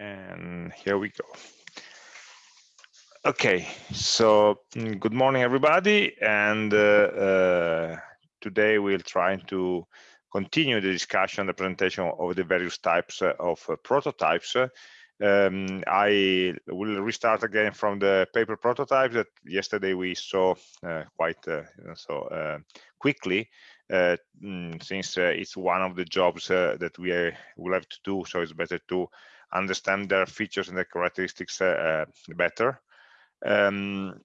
and here we go. Okay, so mm, good morning, everybody. And uh, uh, today we'll try to continue the discussion, the presentation of the various types uh, of uh, prototypes. Um, I will restart again from the paper prototype that yesterday we saw uh, quite uh, so quickly. Mm, since it's one of the jobs that we will have to do, so it's better to understand their features and their characteristics uh, uh, better. Um,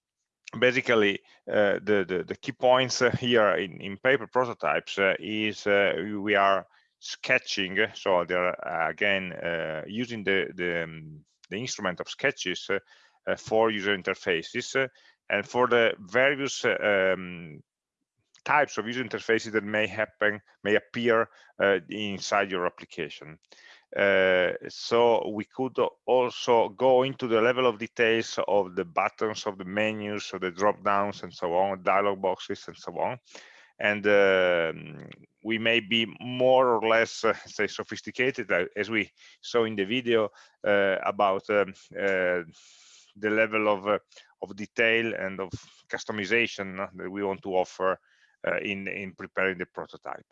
basically, uh, the, the, the key points here in, in paper prototypes is we are sketching. So they're again using the, the, um, the instrument of sketches for user interfaces and for the various um, types of user interfaces that may happen may appear uh, inside your application uh, so we could also go into the level of details of the buttons of the menus of the drop downs and so on dialog boxes and so on. And uh, we may be more or less uh, say sophisticated uh, as we saw in the video uh, about um, the level of of detail and of customization that we want to offer in in preparing the prototype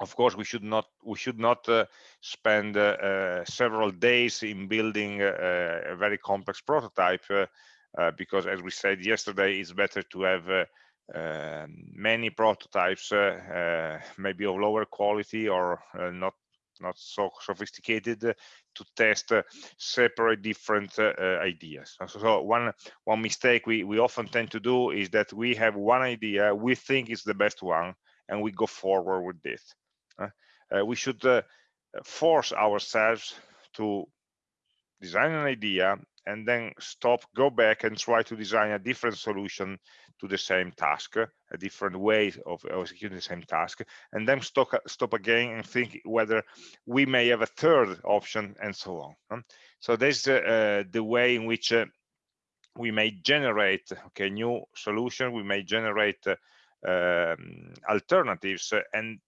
of course we should not we should not uh, spend uh, uh several days in building a very complex prototype uh, uh, because as we said yesterday it's better to have many prototypes maybe of lower quality or not not so sophisticated to test separate different ideas. So one one mistake we we often tend to do is that we have one idea we think is the best one and we go forward with this uh, we should uh, force ourselves to design an idea and then stop, go back and try to design a different solution to the same task, a different way of executing the same task, and then stop, stop again and think whether we may have a third option and so on. So this is uh, the way in which uh, we may generate okay new solution, we may generate uh, um, alternatives, and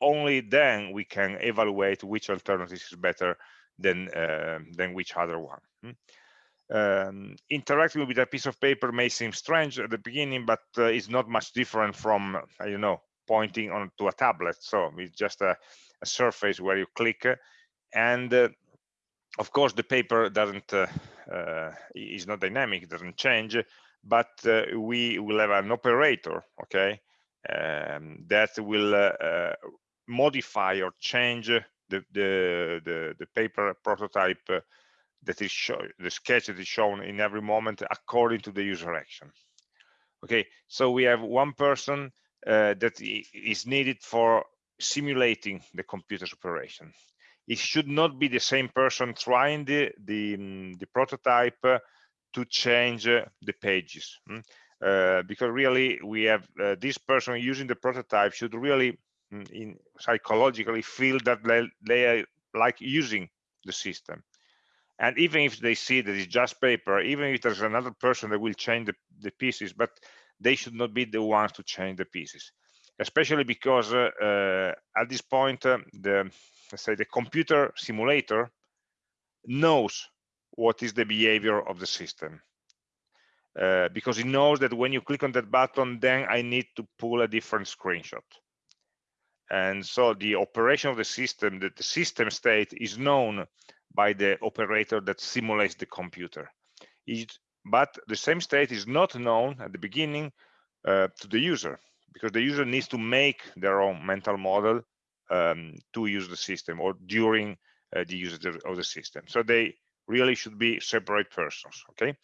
only then we can evaluate which alternative is better than uh, than which other one. Hmm? Um, interacting with a piece of paper may seem strange at the beginning, but uh, it's not much different from uh, you know pointing on to a tablet. So it's just a, a surface where you click, and uh, of course the paper doesn't uh, uh, is not dynamic, doesn't change, but we will have an operator, okay, um, that will modify or change the the the, the paper prototype that is show, the sketch that is shown in every moment according to the user action okay so we have one person uh, that is needed for simulating the computer's operation it should not be the same person trying the the, um, the prototype to change the pages hmm? uh, because really we have uh, this person using the prototype should really Mm, in psychologically feel that they, they are like using the system. And even if they see that it's just paper even if there's another person that will change the, the pieces but they should not be the ones to change the pieces. Especially because uh, uh, at this point uh, the let's say the computer simulator knows what is the behavior of the system. Uh, because it knows that when you click on that button then i need to pull a different screenshot and so the operation of the system that the system state is known by the operator that simulates the computer. It, but the same state is not known at the beginning uh, to the user because the user needs to make their own mental model um, to use the system or during uh, the use of the system. So they really should be separate persons okay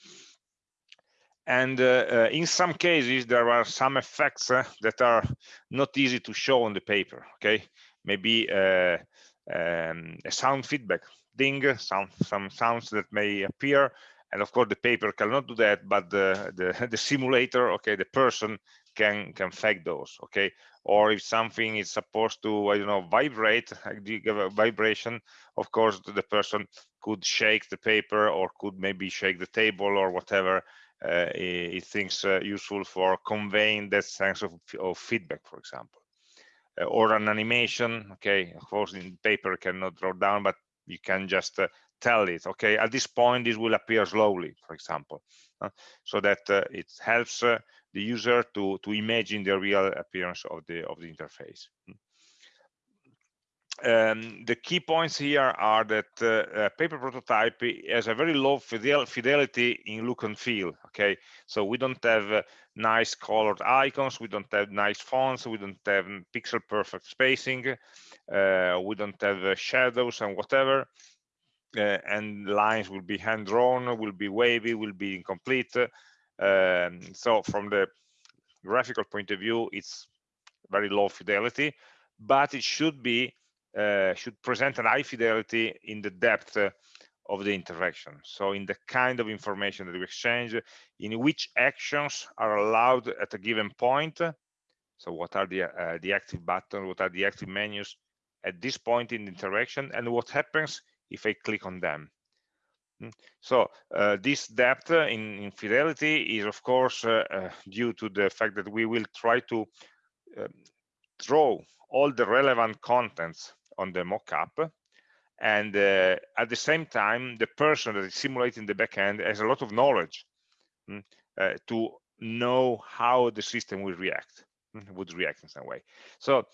and uh, uh, in some cases there are some effects uh, that are not easy to show on the paper okay? Maybe um, a sound feedback ding some some sounds that may appear. And of course the paper cannot do that but the the, the simulator okay the person can can fake those okay? Or if something is supposed to i don't know vibrate give a vibration of course the person could shake the paper or could maybe shake the table or whatever uh, it thinks uh, useful for conveying that sense of, of feedback, for example. Uh, or an animation, okay, of course in paper cannot draw down, but you can just tell it okay at this point this will appear slowly for example uh, so that uh, it helps uh, the user to to imagine the real appearance of the of the interface um, the key points here are that uh, paper prototype has a very low fidel fidelity in look and feel okay? So we don't have uh, nice colored icons we don't have nice fonts we don't have pixel perfect spacing uh, we don't have uh, shadows and whatever. Uh, and lines will be hand drawn will be wavy will be incomplete. Um, so from the graphical point of view it's very low fidelity but it should be should present an high fidelity in the depth uh, of the interaction. So in the kind of information that we exchange, in which actions are allowed at a given point. So what are the, uh, the active buttons, what are the active menus at this point in the interaction, and what happens if I click on them. Hmm. So uh, this depth in, in, fidelity is of course uh, uh, due to the fact that we will try to um, draw all the relevant contents on the mockup. And uh, at the same time the person that is simulating the backend has a lot of knowledge mm, uh, to know how the system will react mm, would react in some way. So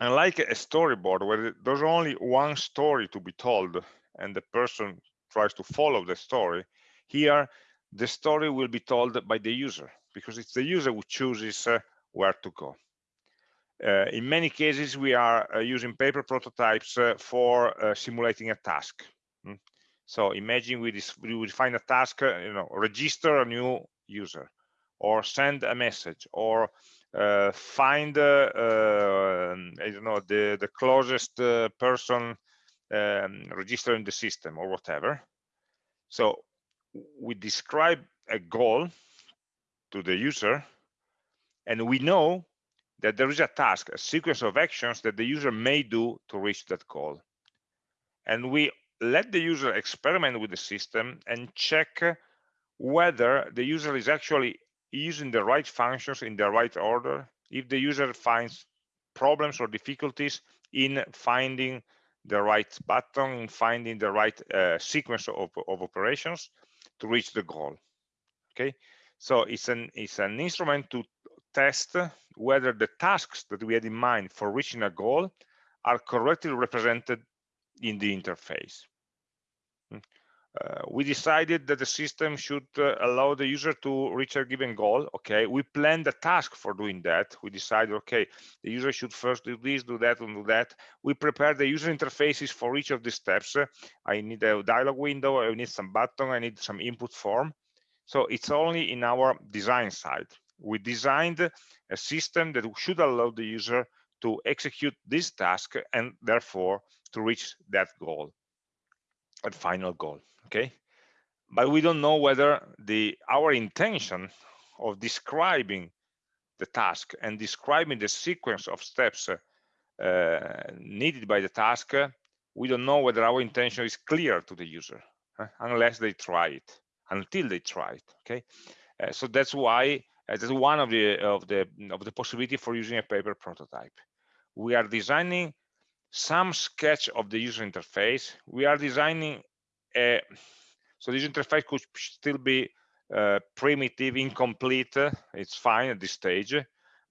unlike a storyboard where there's only one story to be told and the person tries to follow the story here the story will be told by the user because it's the user who chooses uh, where to go in many cases, we are uh, using paper prototypes uh, for uh, simulating a task. Mm. So imagine we, we find a task, uh, you know, register a new user, or send a message, or uh, find, um, I don't know, the the closest person um, registered in the system, or whatever. So we describe a goal to the user, and we know that there is a task, a sequence of actions that the user may do to reach that goal. And we let the user experiment with the system and check whether the user is actually using the right functions in the right order. If the user finds problems or difficulties in finding the right button, in finding the right uh, sequence of, of operations to reach the goal. Okay, so it's an it's an instrument to test whether the tasks that we had in mind for reaching a goal are correctly represented in the interface. Hmm. Uh, we decided that the system should uh, allow the user to reach a given goal. Okay, we planned a task for doing that. We decided, okay, the user should first do this, do that, and do that. We prepared the user interfaces for each of the steps. I need a dialog window, I need some button, I need some input form. So it's only in our design side we designed a system that should allow the user to execute this task and therefore to reach that goal that final goal okay? But we don't know whether the our intention of describing the task and describing the sequence of steps uh, needed by the task we don't know whether our intention is clear to the user uh, unless they try it until they try it okay? Uh, so that's why uh, that's one of the of the of the possibility for using a paper prototype. We are designing some sketch of the user interface. We are designing a so this interface could still be uh, primitive, incomplete. It's fine at this stage,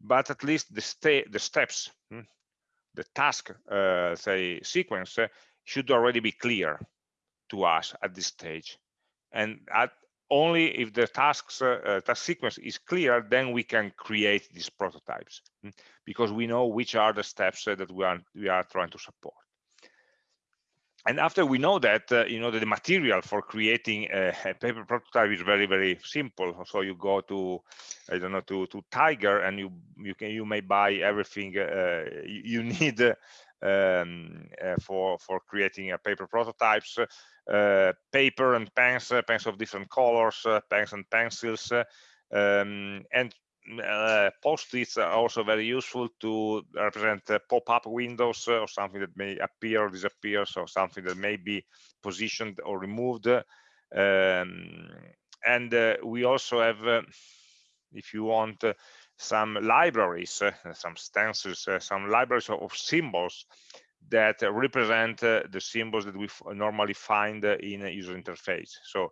but at least the state the steps, hmm, the task, uh, say sequence, should already be clear to us at this stage. And at only if the tasks uh, uh, task sequence is clear then we can create these prototypes hmm, because we know which are the steps uh, that we are we are trying to support. And after we know that uh, you know that the material for creating a, a, paper prototype is very very simple so you go to i don't know to to tiger and you you can you may buy everything uh, you need um, uh, for for creating a paper prototypes paper and pens, uh, pens of different colors, uh, pens and pencils, um, and uh, post-its are also very useful to represent uh, pop-up windows uh, or something that may appear or disappear, so something that may be positioned or removed. Um, and we also have, if you want, some libraries, some stencils, some libraries of symbols that represent uh, the symbols that we normally find uh, in a user interface. So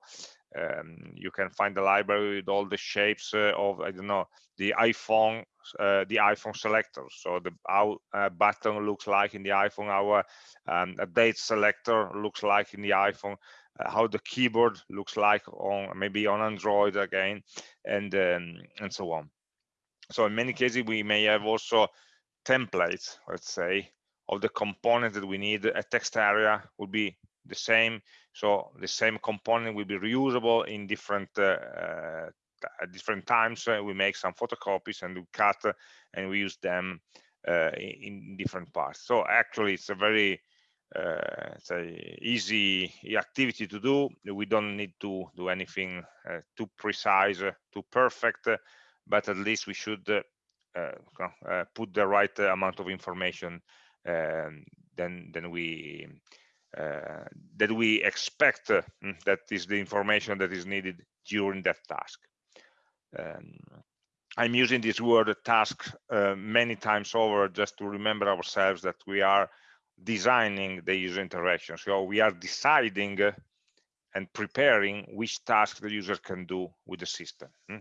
um, you can find the library with all the shapes uh, of I don't know the iPhone the iPhone selector. So the how button looks like in the iPhone, our um, a date selector looks like in the iPhone, uh, how the keyboard looks like on maybe on Android again, and um, and so on. So in many cases we may have also templates, let's say, of the components that we need. A text area would be the same. So the same component will be reusable in different uh, uh, at different times. Uh, we make some photocopies and we cut uh, and we use them uh, in different parts. So actually, it's a very uh, say easy activity to do. We don't need to do anything uh, too precise, too perfect, but at least we should put the right amount of information then then we that we expect that is the information that is needed during that task. Um, I'm using this word task uh, many times over just to remember ourselves that we are designing the user interaction. So we are deciding uh, and preparing which task the user can do with the system. Hmm?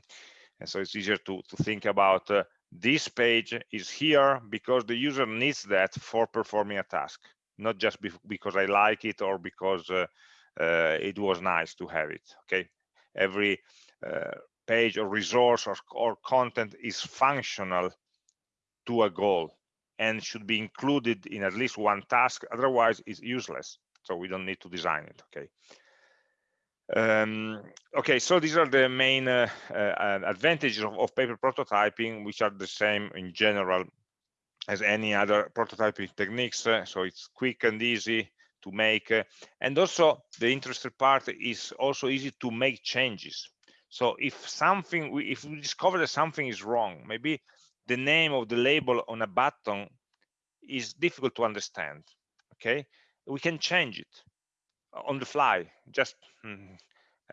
And so it's easier to, to think about uh, this page is here because the user needs that for performing a task, not just be because I like it or because uh, uh, it was nice to have it. Okay, every uh, page or resource or, or content is functional to a goal and should be included in at least one task otherwise it's useless so we don't need to design it okay um, okay so these are the main uh, uh, advantages of, of, paper prototyping which are the same in general as any other prototyping techniques uh, so it's quick and easy to make uh, and also the interesting part is also easy to make changes so if something, we, if we discover that something is wrong, maybe the name of the label on a button is difficult to understand, okay? We can change it on the fly, just mm,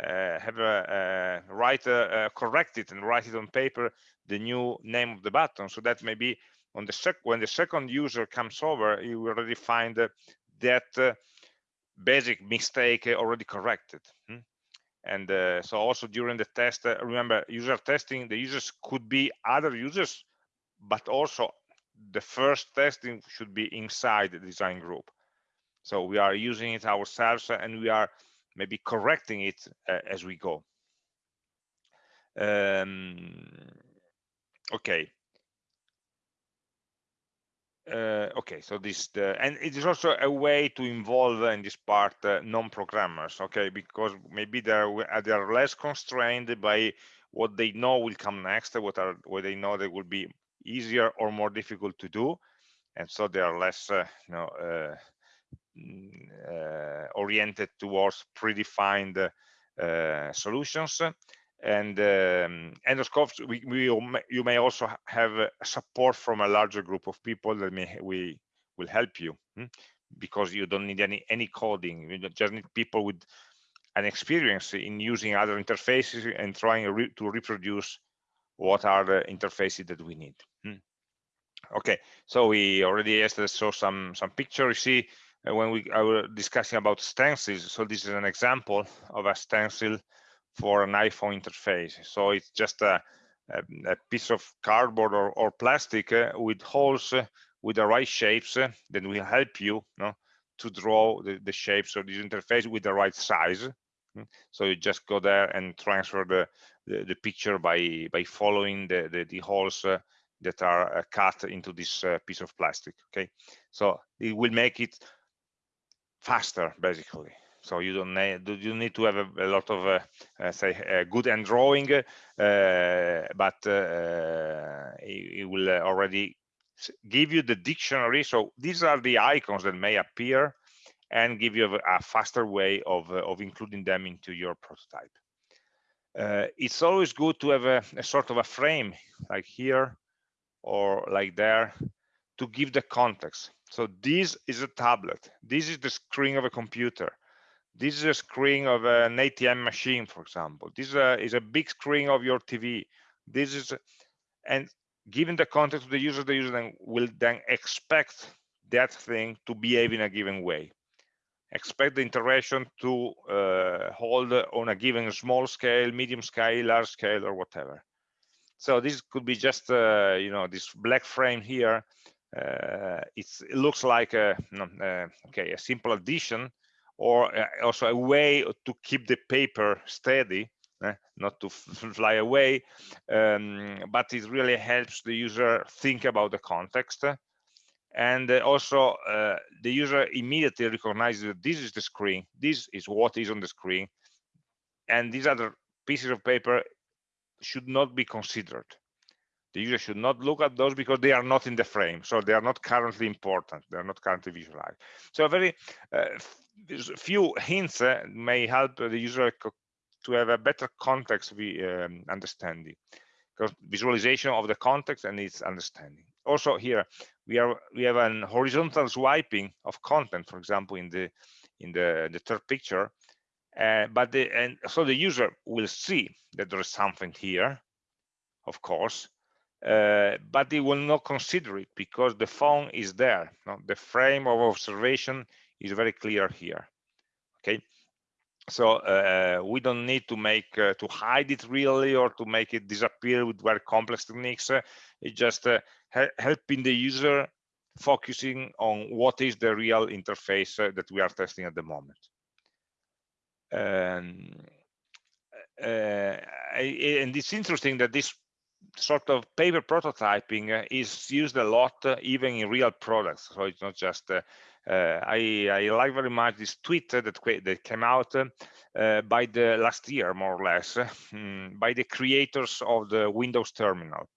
uh, have a uh, write, uh, correct it and write it on paper, the new name of the button, so that maybe on the sec when the second user comes over, you already find that uh, basic mistake already corrected. Hmm? and uh, so also during the test uh, remember user testing the users could be other users but also the first testing should be inside the design group so we are using it ourselves and we are maybe correcting it uh, as we go. Um, okay. Uh, okay so this the, and it is also a way to involve in this part uh, non-programmers okay? Because maybe they're uh, they are less constrained by what they know will come next what are what they know that will be easier or more difficult to do. And so they are less uh, you know uh, oriented towards predefined solutions and um, we, we you may also have support from a larger group of people that may we will help you hmm? because you don't need any any coding you just need people with an experience in using other interfaces and trying re to reproduce what are the interfaces that we need hmm? okay so we already yesterday saw some some pictures you see uh, when we were discussing about stencils so this is an example of a stencil for an iPhone interface. So it's just a, a, a piece of cardboard or, or plastic uh, with holes uh, with the right shapes uh, that will help you, know, to draw the, the, shapes of this interface with the right size. Hmm. So you just go there and transfer the, the, the picture by, by following the, the, the holes uh, that are uh, cut into this uh, piece of plastic, okay? So it will make it faster, basically. So you don't need you need to have a, a lot of uh, uh, say uh, good end drawing uh, but it, it, will already give you the dictionary. So these are the icons that may appear and give you a, a faster way of of including them into your prototype. It's always good to have a, a sort of a frame like here or like there to give the context so this is a tablet. This is the screen of a computer. This is a screen of an ATM machine, for example. This is a, is a big screen of your TV. This is, and given the context of the user, the user then will then expect that thing to behave in a given way. Expect the interaction to uh, hold on a given small scale medium scale large scale or whatever. So this could be just uh, you know this black frame here it looks like a uh, okay a simple addition or uh, also a way to keep the paper steady eh, not to fly away um, but it really helps the user think about the context. And uh, also uh, the user immediately recognizes that this is the screen this is what is on the screen and these other pieces of paper should not be considered the user should not look at those because they are not in the frame. So they are not currently important. They are not currently visualized. So very uh, few hints uh, may help the user to have a better context um, understanding. Because visualization of the context and its understanding. Also here we are we have an horizontal swiping of content for example in the in the the third picture. Uh, but the and so the user will see that there is something here of course uh, but they will not consider it because the phone is there no? the frame of observation is very clear here okay? So uh, we don't need to make uh, to hide it really or to make it disappear with very complex techniques. Uh, it's just uh, helping the user focusing on what is the real interface uh, that we are testing at the moment. Um, and it's interesting that this sort of paper prototyping uh, is used a lot uh, even in real products. So it's not just uh, I, I like very much this tweet that that came out by the last year more or less hmm, by the creators of the windows terminal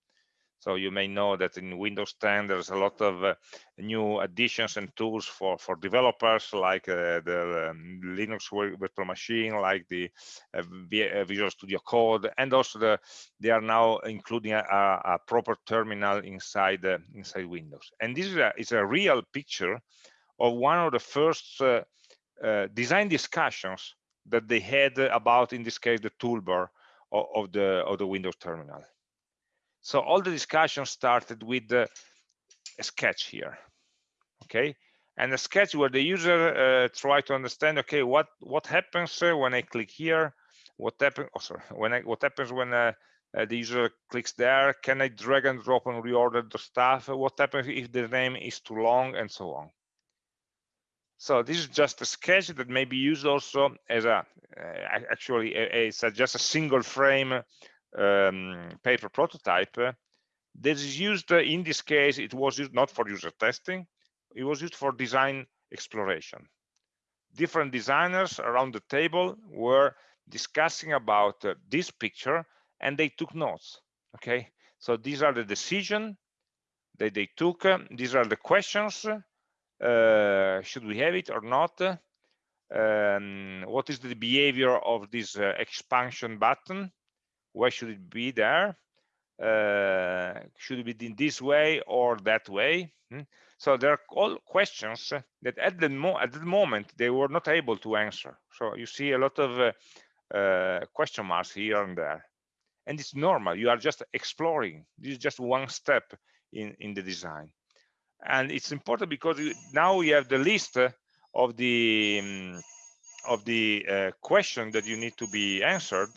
so you may know that in Windows 10, there's a lot of uh, new additions and tools for, for developers, like uh, the um, Linux virtual machine, like the uh, uh, Visual Studio Code, and also the, they are now including a, a proper terminal inside inside Windows. And this is a, is a real picture of one of the first uh, uh, design discussions that they had about, in this case, the toolbar of, of the of the Windows terminal. So all the discussion started with a sketch here, okay? And a sketch where the user uh, try to understand, okay, what what happens uh, when I click here? What happens? Oh, sorry. When I what happens when uh, uh, the user clicks there? Can I drag and drop and reorder the stuff? What happens if the name is too long, and so on. So this is just a sketch that may be used also as a uh, actually it's just a single frame um, paper prototype uh, that is used uh, in this case it was used not for user testing it was used for design exploration. Different designers around the table were discussing about uh, this picture and they took notes okay? So these are the decision that they took uh, these are the questions uh, should we have it or not? Um, what is the behavior of this uh, expansion button why should it be there? Uh, should it be in this way or that way? Hmm? so there are all questions that at the, mo at the moment they were not able to answer. So you see a lot of uh, uh, question marks here and there. And it's normal. You are just exploring. This is just one step in in the design. And it's important because you, now we have the list of the um, of the uh, question that you need to be answered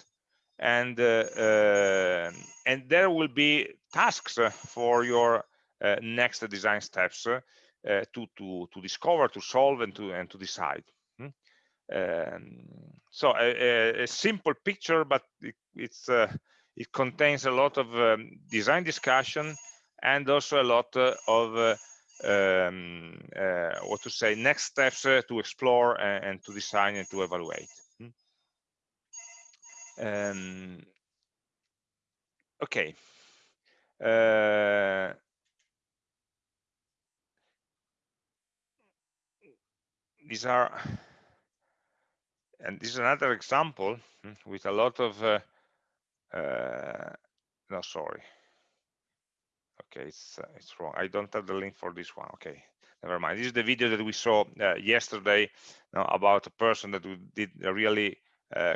and uh, uh, and there will be tasks for your uh, next design steps to to to discover to solve and to and to decide hmm? um, so a, a, simple picture but it, it's it contains a lot of um, design discussion and also a lot of uh, um, uh, what to say next steps uh, to explore and, and, to design and to evaluate um, okay. Uh, these are, and this is another example hmm, with a lot of, uh, uh, no, sorry. Okay, it's it's wrong. I don't have the link for this one. Okay, never mind. This is the video that we saw yesterday you know, about a person that did a really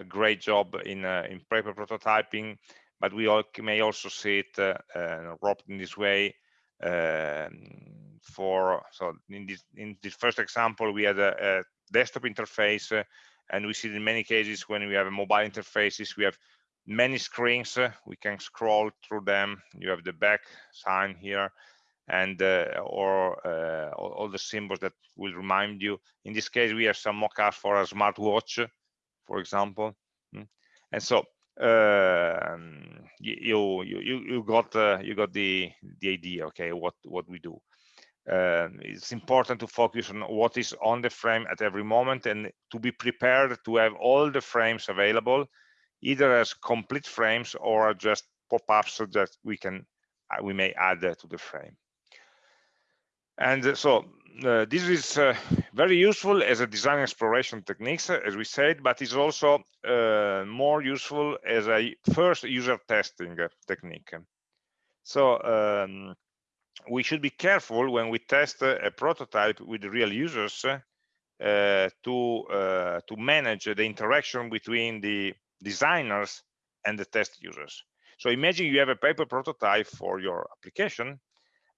great job in uh, in paper prototyping, but we all may also see it uh, wrapped in this way um, for so in this in this first example we had a, a desktop interface uh, and we see in many cases when we have a mobile interfaces we have many screens uh, we can scroll through them. You have the back sign here and uh, or uh, all, all, the symbols that will remind you. In this case we have some mock-ups for a smartwatch for example hmm. and so um, you, you you got uh, you got the the idea okay what what we do um, it's important to focus on what is on the frame at every moment and to be prepared to have all the frames available either as complete frames or just pop-ups so that we can uh, we may add to the frame and so uh, this is uh, very useful as a design exploration techniques as we said but it's also uh, more useful as a first user testing technique so um, we should be careful when we test a prototype with real users uh, to uh, to manage the interaction between the designers and the test users. So imagine you have a paper prototype for your application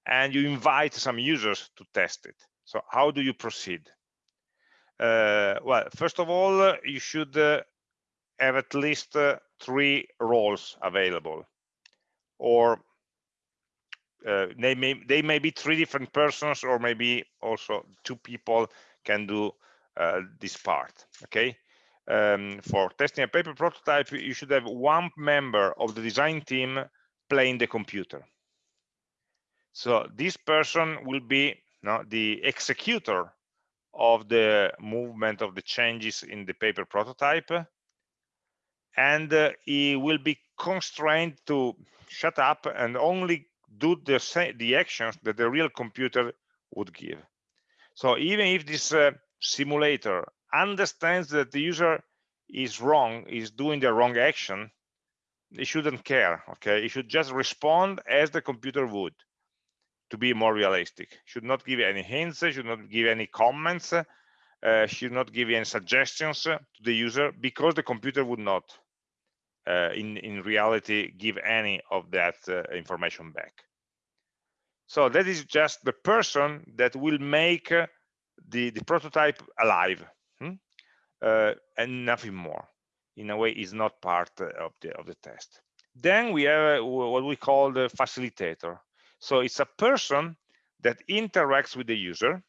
and you invite some users to test it. So how do you proceed? Uh, well, first of all, you should uh, have at least uh, three roles available or uh, they may they may be three different persons or maybe also two people can do uh, this part okay um, for testing a paper prototype you should have one member of the design team playing the computer so this person will be the executor of the movement of the changes in the paper prototype and uh, he will be constrained to shut up and only do the, the actions that the real computer would give. So even if this uh, simulator understands that the user is wrong, is doing the wrong action, it shouldn't care, okay? It should just respond as the computer would to be more realistic. Should not give any hints, should not give any comments, uh, should not give any suggestions to the user because the computer would not uh, in, in reality give any of that uh, information back. So that is just the person that will make uh, the, the prototype alive hmm? uh, and nothing more. In a way, is not part of the, of the test. Then we have uh, what we call the facilitator. So it's a person that interacts with the user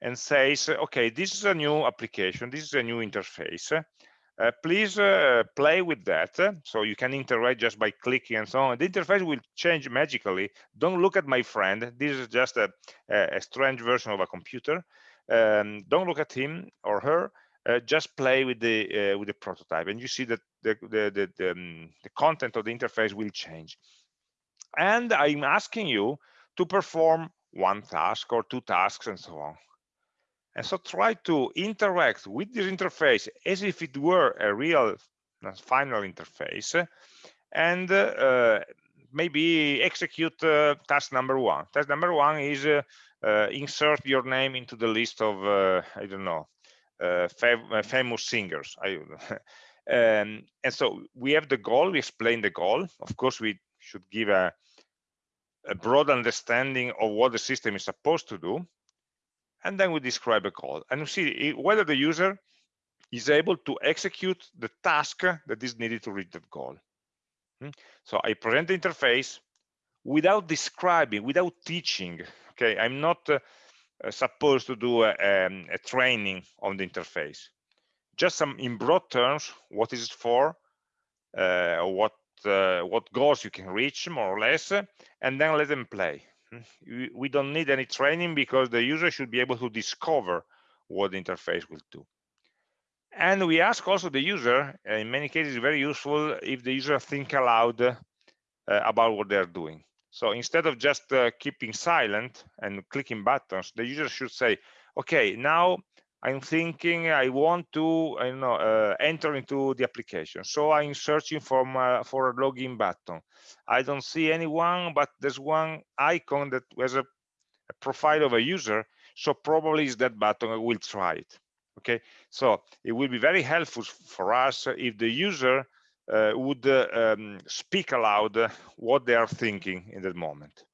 and says, okay, this is a new application, this is a new interface. Uh, please uh, play with that. So you can interact just by clicking and so on. The interface will change magically. Don't look at my friend. This is just a, a strange version of a computer. Um, don't look at him or her. Uh, just play with the uh, with the prototype, and you see that the the the, the, um, the content of the interface will change. And I'm asking you to perform one task or two tasks and so on. And so try to interact with this interface as if it were a real uh, final interface and uh, maybe execute uh, task number one. Task number one is uh, uh insert your name into the list of, uh, I don't know, fam famous singers. I, um, and so we have the goal, we explain the goal. Of course, we should give a, a broad understanding of what the system is supposed to do and then we describe a call and see whether the user is able to execute the task that is needed to reach that goal. Hmm? So I present the interface without describing, without teaching. Okay, I'm not uh, uh, supposed to do a, um, a, training on the interface. Just some in broad terms, what is it for, uh, what what goals you can reach more or less, and then let them play we don't need any training because the user should be able to discover what the interface will do. And we ask also the user, in many cases, very useful if the user think aloud uh, about what they're doing. So instead of just uh, keeping silent and clicking buttons, the user should say, okay, now I'm thinking I want to I know uh, enter into the application. So I'm searching for my, for a login button. I don't see anyone, but there's one icon that has a, a profile of a user. So probably is that button. I will try it. Okay. So it will be very helpful for us if the user uh, would uh, um, speak aloud what they are thinking in that moment.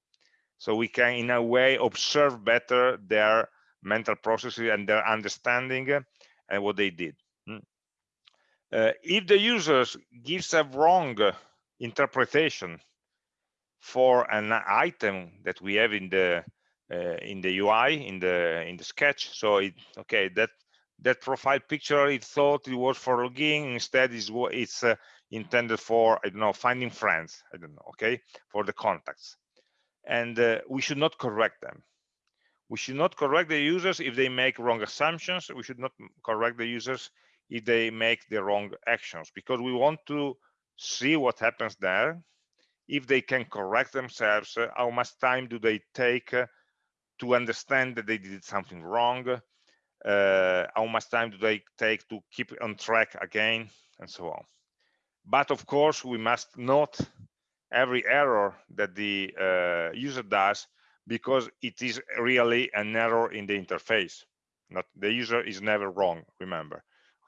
so we can in a way observe better their mental processes and their understanding and what they did. Hmm. uh, if the users gives a wrong interpretation for an item that we have in the uh, in the UI in the in the sketch so it okay that that profile picture it thought it was for login instead is what it's uh, intended for i don't know finding friends i don't know okay for the contacts. And uh, we should not correct them we should not correct the users if they make wrong assumptions. We should not correct the users if they make the wrong actions because we want to see what happens there. If they can correct themselves uh, how much time do they take uh, to understand that they did something wrong? Uh, how much time do they take to keep on track again and so on. But of course we must note every error that the uh, user does because it is really an error in the interface. Not the user is never wrong remember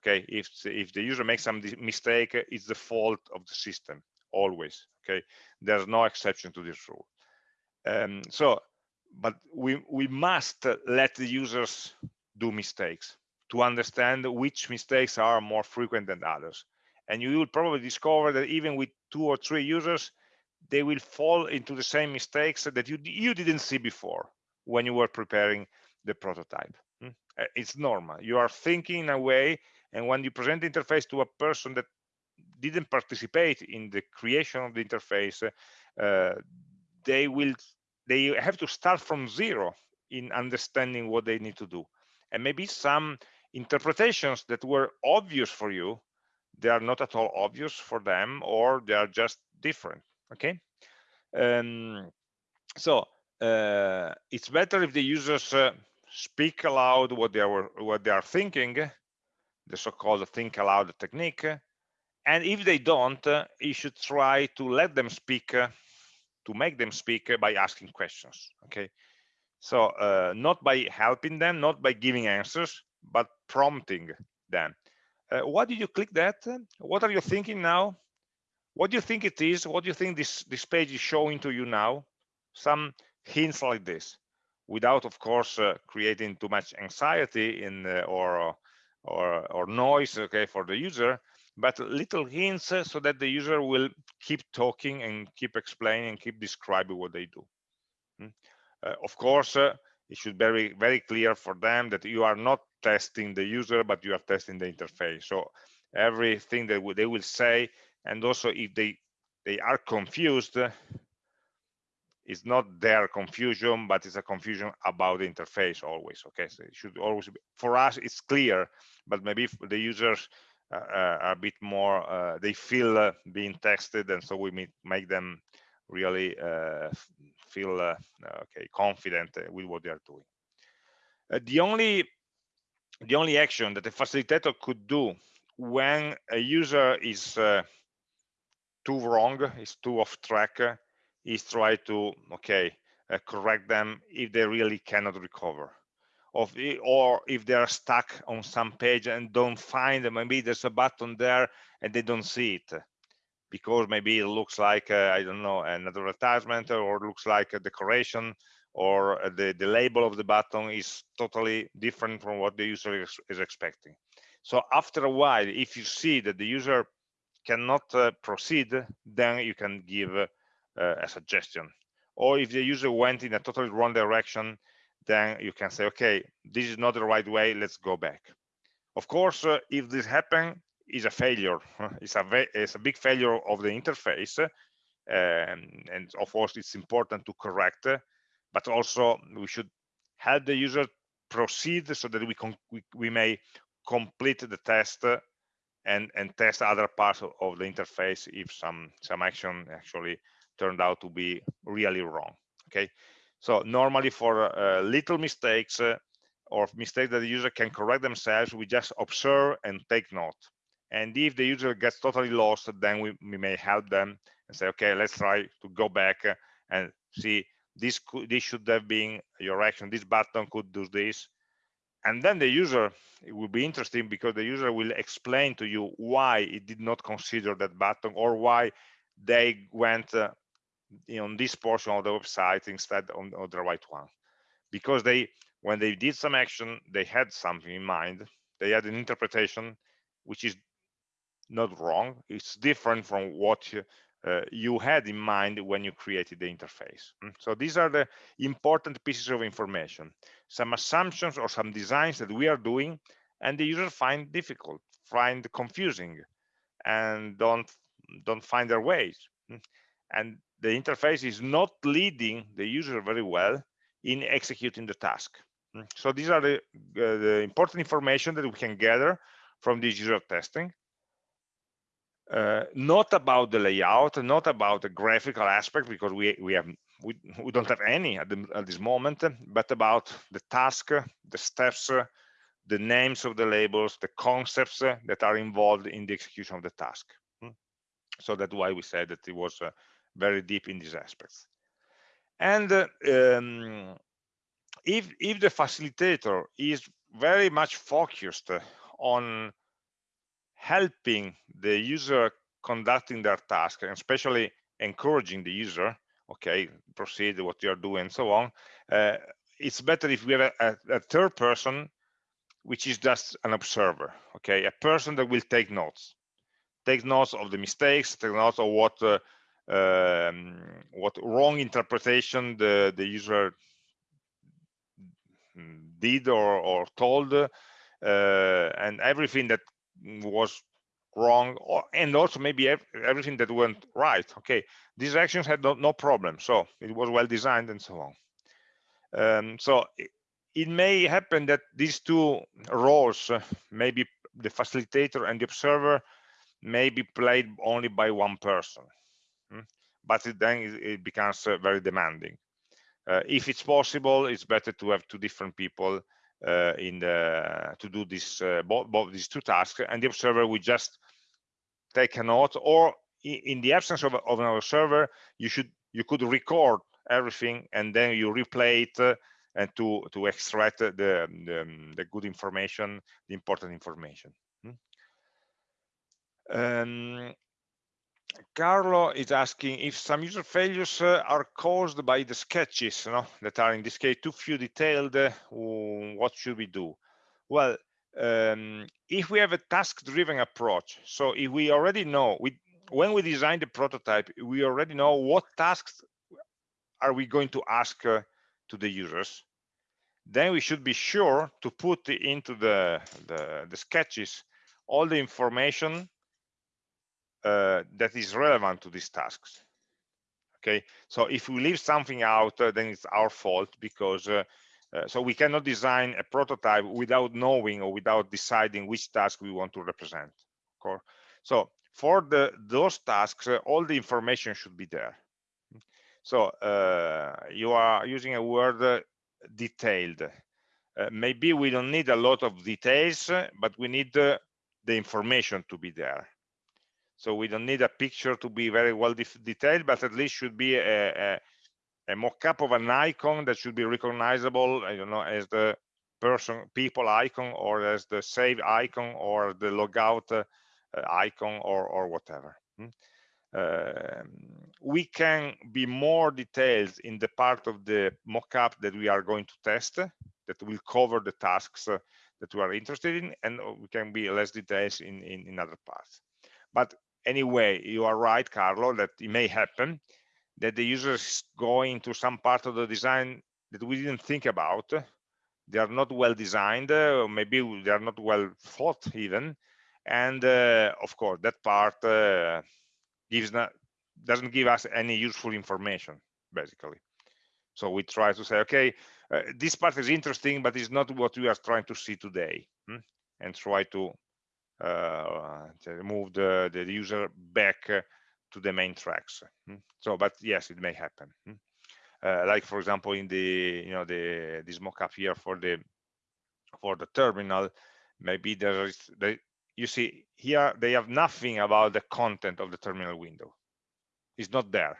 okay? If if the user makes some mistake it's the fault of the system always okay? There's no exception to this rule. Um, so but we we must let the users do mistakes to understand which mistakes are more frequent than others. And you will probably discover that even with two or three users they will fall into the same mistakes that you you didn't see before when you were preparing the prototype. Hmm? uh, it's normal. You are thinking in a way and when you present the interface to a person that didn't participate in the creation of the interface uh, they will they have to start from zero in understanding what they need to do. And maybe some interpretations that were obvious for you they are not at all obvious for them or they are just different okay? Um, so uh, it's better if the users uh, speak aloud what they are what they are thinking the so-called think aloud technique and if they don't uh, you should try to let them speak uh, to make them speak by asking questions okay? So uh, not by helping them not by giving answers but prompting them. Uh, why did you click that? What are you thinking now what do you think it is? What do you think this this page is showing to you now? Some hints like this without of course uh, creating too much anxiety in uh, or or or noise okay for the user but little hints uh, so that the user will keep talking and keep explaining and keep describing what they do. Hmm? uh, of course uh, it should be very very clear for them that you are not testing the user but you are testing the interface. So everything that they will say and also if they they are confused it's not their confusion but it's a confusion about the interface always okay? So it should always be for us it's clear but maybe the users uh, uh, are a bit more uh, they feel being tested and so we make them really feel okay confident with what they are doing. The only the only action that a facilitator could do when a user is uh, too wrong, is too off track, is try to okay uh, correct them if they really cannot recover of or if they are stuck on some page and don't find them, maybe there's a button there and they don't see it because maybe it looks like uh, I don't know an advertisement or looks like a decoration or the, the label of the button is totally different from what the user is, is expecting. So after a while, if you see that the user cannot uh, proceed, then you can give uh, a suggestion. Or if the user went in a totally wrong direction, then you can say, okay, this is not the right way, let's go back. Of course, uh, if this happens, is a failure. It's a, it's a big failure of the interface. And of course, it's important to correct, but also we should help the user proceed so that we, we, we may complete the test and, and test other parts of, of the interface if some, some action actually turned out to be really wrong. Okay, so normally for uh, little mistakes uh, or mistakes that the user can correct themselves, we just observe and take note. And if the user gets totally lost, then we, we may help them and say, okay, let's try to go back uh, and see this could, this should have been your action. This button could do this. And then the user, it will be interesting because the user will explain to you why it did not consider that button or why they went uh, on this portion of the website instead on, on the right one. Because they when they did some action they had something in mind. They had an interpretation which is not wrong. It's different from what uh, you had in mind when you created the interface. Mm, so these are the important pieces of information. Some assumptions or some designs that we are doing and the user find difficult find confusing and don't don't find their ways. Mm, and the interface is not leading the user very well in executing the task. Mm, so these are the, uh, the important information that we can gather from this user testing uh, not about the layout, not about the graphical aspect, because we we have we, we don't have any at, the, at this moment, but about the task, the steps, the names of the labels, the concepts that are involved in the execution of the task. Hmm. So that's why we said that it was uh, very deep in these aspects. And um, if if the facilitator is very much focused on helping the user conducting their task and especially encouraging the user okay proceed what you're doing and so on uh, it's better if we have a, a, a, third person which is just an observer okay a person that will take notes. Take notes of the mistakes take notes of what uh, um, what wrong interpretation the the user did or, or told uh, and everything that was wrong or, and also maybe everything that went right okay? These actions had no, no problem so it was well designed and so on. Um, so it, it, may happen that these two roles uh, maybe the facilitator and the observer may be played only by one person hmm? but it, then it, it becomes uh, very demanding. Uh, if it's possible it's better to have two different people in the to do this uh, both, both these two tasks and the observer will just take a note or in the absence of, of an observer you should you could record everything and then you replay it uh, and to to extract the, the, um, the good information the important information hmm? um, Carlo is asking if some user failures uh, are caused by the sketches you know, that are in this case too few detailed, uh, what should we do? Well, um, if we have a task-driven approach, so if we already know, we, when we design the prototype, we already know what tasks are we going to ask uh, to the users, then we should be sure to put into the, the, the sketches all the information uh, that is relevant to these tasks okay? So if we leave something out uh, then it's our fault because uh, uh, so we cannot design a prototype without knowing or without deciding which task we want to represent okay? so for the those tasks uh, all the information should be there. So uh, you are using a word detailed. Maybe we don't need a lot of details but we need the information to be there so we don't need a picture to be very well detailed, but at least should be a, a, a mock-up of an icon that should be recognizable, I don't know, as the person, people icon, or as the save icon, or the logout uh, icon, or or whatever. Hmm? Uh, we can be more detailed in the part of the mock-up that we are going to test that will cover the tasks uh, that we are interested in and we can be less detailed in, in, in other parts but anyway, you are right, Carlo, that it may happen that the user is going to some part of the design that we didn't think about. They are not well designed, or maybe they are not well thought even. And uh, of course, that part uh, gives not, doesn't give us any useful information, basically. So we try to say, okay, uh, this part is interesting, but it's not what we are trying to see today, hmm? and try to uh, move the, the user back to the main tracks. Hmm? So, but yes, it may happen. Hmm? Uh, like for example, in the you know the this mockup here for the for the terminal, maybe there is the you see here they have nothing about the content of the terminal window. It's not there.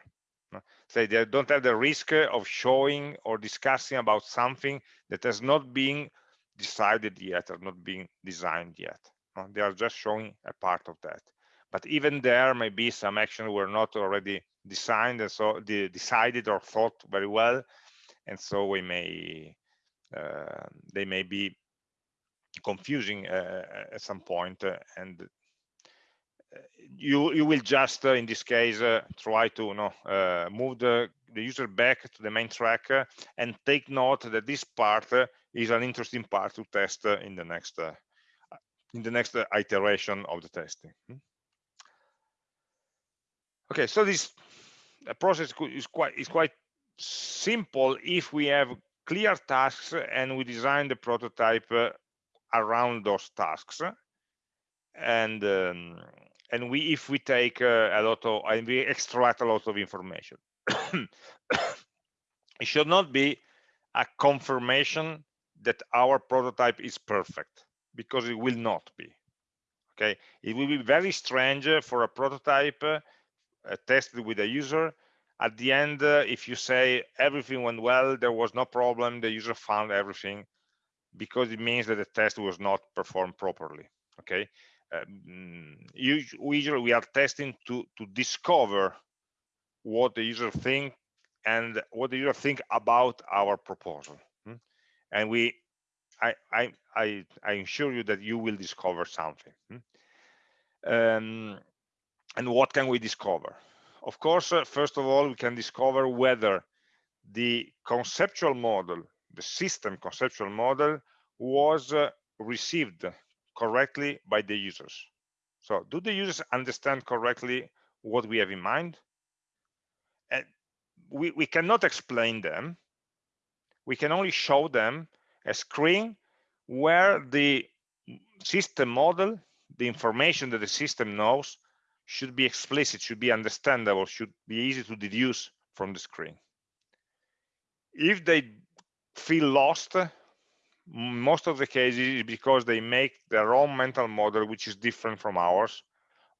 So they don't have the risk of showing or discussing about something that has not been decided yet or not being designed yet. They are just showing a part of that. but even there maybe some actions were not already designed and so decided or thought very well and so we may uh, they may be confusing uh, at some point uh, and uh, you you will just uh, in this case uh, try to you know move the the user back to the main track and take note that this part is an interesting part to test in the next in the next iteration of the testing. Hmm? okay so this process is quite is quite simple if we have clear tasks and we design the prototype uh, around those tasks. And um, and we if we take uh, a lot of and we extract a lot of information. It should not be a confirmation that our prototype is perfect because it will not be okay? It will be very strange for a prototype uh, tested with a user. At the end uh, if you say everything went well there was no problem the user found everything because it means that the test was not performed properly okay? Um, usually we are testing to to discover what the user think and what the user think about our proposal hmm? and we I, I i i assure you that you will discover something hmm? um, and what can we discover of course, uh, first of all, we can discover whether the conceptual model, the system conceptual model was uh, received correctly by the users. So do the users understand correctly what we have in mind? And we, we cannot explain them. We can only show them a screen where the system model, the information that the system knows, should be explicit, should be understandable, should be easy to deduce from the screen. If they feel lost, most of the cases is because they make their own mental model, which is different from ours,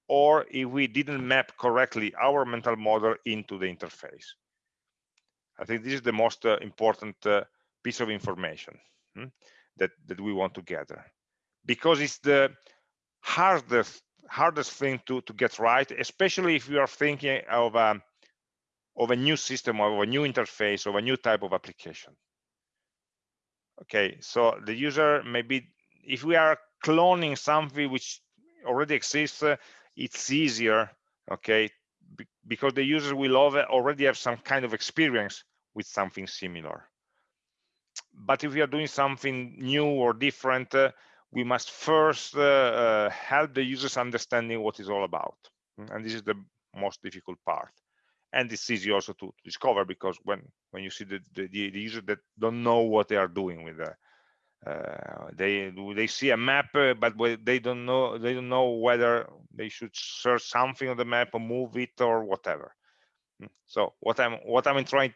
or if we didn't map correctly our mental model into the interface. I think this is the most uh, important uh, piece of information hmm, that, that we want to gather because it's the hardest hardest thing to to get right especially if you are thinking of a um, of a new system of a new interface of a new type of application. Okay so the user maybe if we are cloning something which already exists uh, it's easier okay because the user will already have some kind of experience with something similar but if we are doing something new or different uh, we must first uh, uh, help the users understanding what it's all about. And this is the most difficult part. And it's easy also to, discover because when when you see the, the, the user that don't know what they are doing with the uh, they they see a map but they don't know they don't know whether they should search something on the map or move it or whatever hmm. so what i'm what i'm trying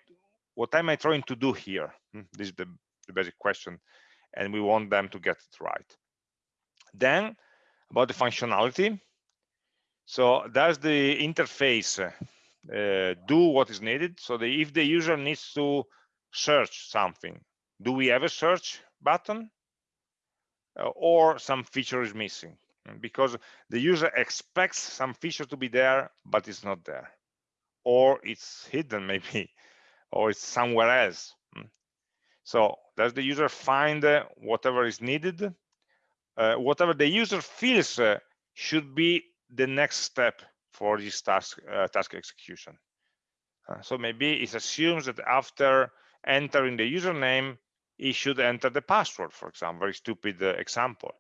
what am i trying to do here. This is the, the basic question and we want them to get it right then about the functionality. So does the interface uh, do what is needed? So the, if the user needs to search something, do we have a search button? Uh, or some feature is missing? Because the user expects some feature to be there, but it's not there. Or it's hidden maybe, or it's somewhere else. So does the user find uh, whatever is needed uh, whatever the user feels uh, should be the next step for this task uh, task execution. Uh, so maybe it assumes that after entering the username, he should enter the password, for example, very stupid uh, example.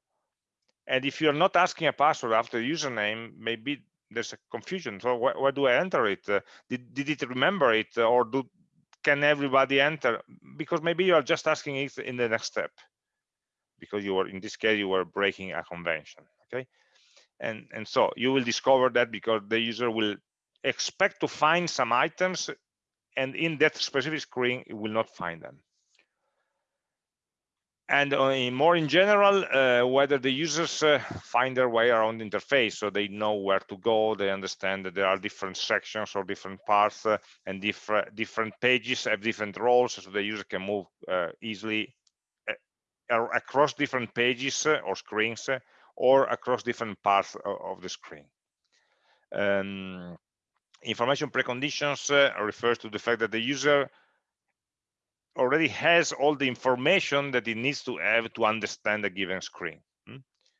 And if you're not asking a password after the username, maybe there's a confusion. So wh where do I enter it? Uh, did, did it remember it or do can everybody enter? Because maybe you are just asking it in the next step. Because you were in this case you were breaking a convention okay? And and so you will discover that because the user will expect to find some items and in that specific screen it will not find them and uh, more in general uh, whether the users uh, find their way around the interface so they know where to go they understand that there are different sections or different parts uh, and different different pages have different roles so the user can move uh, easily across different pages uh, or screens uh, or across different parts of the screen. Um, information preconditions uh, refers to the fact that the user already has all the information that it needs to have to understand a given screen. Hmm?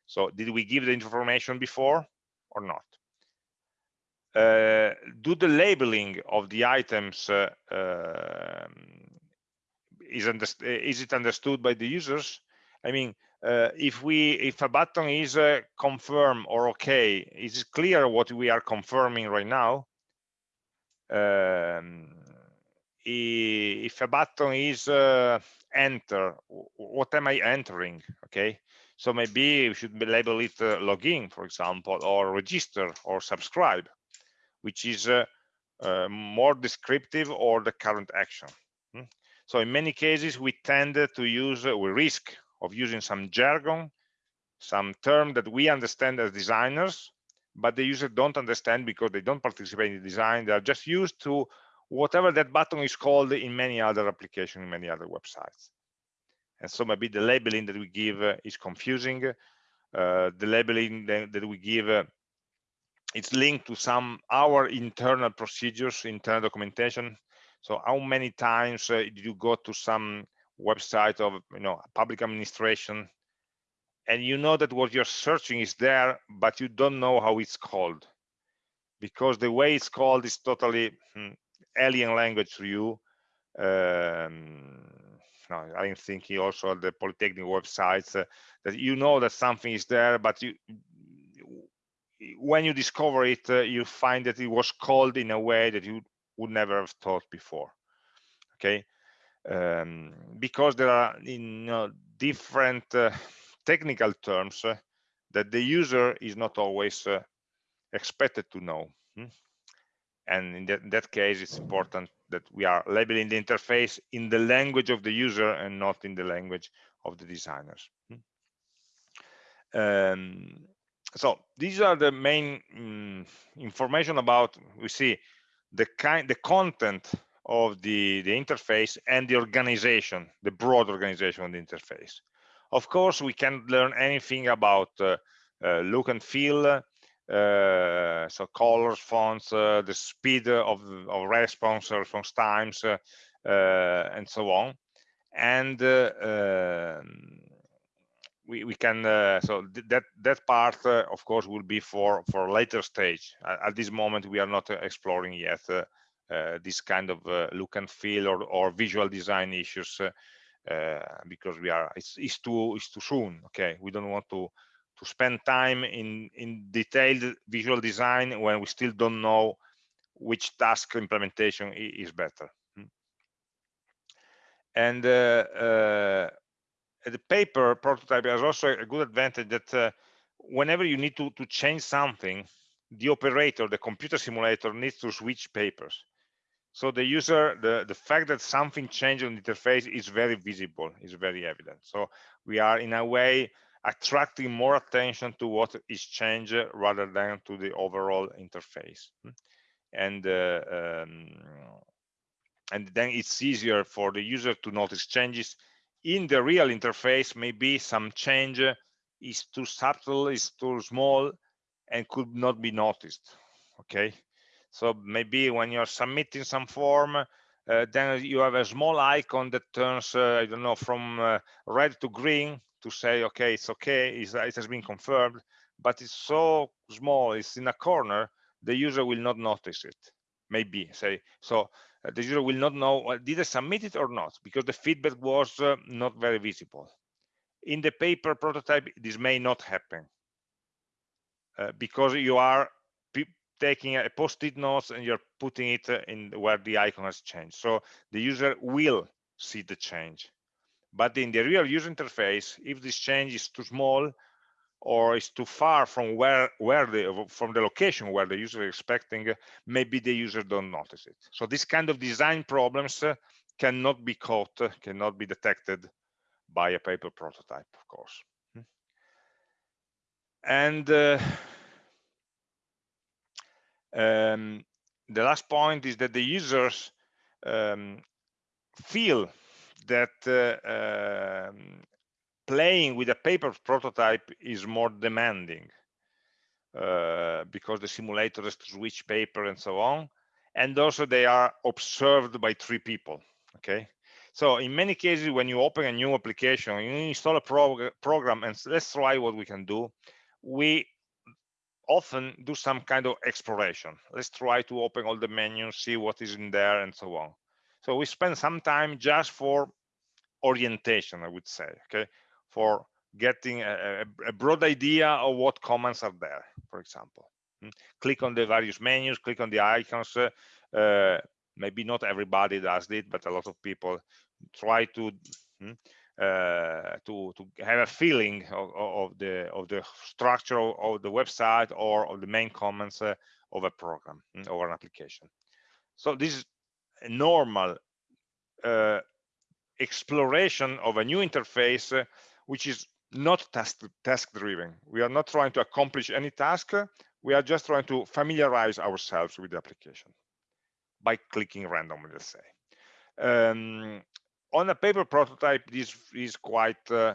So did we give the information before or not? Uh, do the labeling of the items uh, uh, is, is, it understood by the users? I mean, uh, if we if a button is uh, confirm or okay, is it clear what we are confirming right now? Um, if a button is uh, enter, what am I entering? Okay, so maybe we should label it uh, login, for example, or register or subscribe, which is uh, uh, more descriptive or the current action. Hmm? So in many cases, we tend to use, uh, we risk of using some jargon, some term that we understand as designers, but the user don't understand because they don't participate in the design. They are just used to whatever that button is called in many other applications, in many other websites. And so maybe the labeling that we give uh, is confusing. Uh, the labeling that, we give uh, it's linked to some our internal procedures, internal documentation. So how many times uh, did you go to some website of you know public administration and you know that what you're searching is there but you don't know how it's called because the way it's called is totally hmm, alien language to you um, no, I'm thinking also the Polytechnic websites uh, that you know that something is there, but you when you discover it, uh, you find that it was called in a way that you would never have thought before. Okay, um, because there are you know, different uh, technical terms uh, that the user is not always uh, expected to know. Hmm? And in that, in that, case, it's important that we are labeling the interface in the language of the user and not in the language of the designers. Um, so these are the main um, information about, we see the kind, the content of the, the interface and the organization, the broad organization of the interface. Of course, we can learn anything about uh, uh, look and feel, so colors, fonts, uh, the speed of, of response, response times, uh, uh, and so on. And um, we, we can, so th that, that part, of course, will be for, for later stage. At, at this moment, we are not exploring yet uh, this kind of uh, look and feel or, or visual design issues uh, because we are it's, it's too it's too soon okay we don't want to to spend time in in detailed visual design when we still don't know which task implementation is better hmm. and uh, uh, the paper prototype has also a good advantage that uh, whenever you need to to change something the operator the computer simulator needs to switch papers so the user, the, the fact that something changed on the interface is very visible, is very evident. So we are in a way attracting more attention to what is changed rather than to the overall interface. And uh, um, and then it's easier for the user to notice changes in the real interface. Maybe some change is too subtle, is too small, and could not be noticed. Okay, so maybe when you're submitting some form, uh, then you have a small icon that turns, uh, I don't know, from uh, red to green to say, okay, it's okay, it's, it has been confirmed, but it's so small, it's in a corner, the user will not notice it. Maybe say, so uh, the user will not know, well, did I submit it or not? Because the feedback was uh, not very visible. In the paper prototype, this may not happen. Uh, because you are taking a post-it notes and you're putting it uh, in where the icon has changed. So the user will see the change. But in the real user interface, if this change is too small or is too far from where where the from the location where the user is expecting, maybe the user don't notice it. So this kind of design problems uh, cannot be caught, uh, cannot be detected by a paper prototype, of course. Hmm. And uh, um, the last point is that the users um, feel that uh, um, playing with a paper prototype is more demanding uh, because the simulator has to switch paper and so on. And also they are observed by three people, okay? So in many cases, when you open a new application, you install a prog program and let's try what we can do. We often do some kind of exploration. Let's try to open all the menus, see what is in there and so on. So we spend some time just for orientation, I would say, okay, for getting a, a, broad idea of what commands are there, for example. Hmm? Click on the various menus, click on the icons. Uh, uh, maybe not everybody does it, but a lot of people try to hmm, uh, to to have a feeling of, of, the of the structure of the website or of the main comments uh, of a program hmm, or an application. So this normal uh, exploration of a new interface, uh, which is not task, task driven. We are not trying to accomplish any task. We are just trying to familiarize ourselves with the application by clicking randomly, let's say. Um, on a paper prototype, this is quite, uh,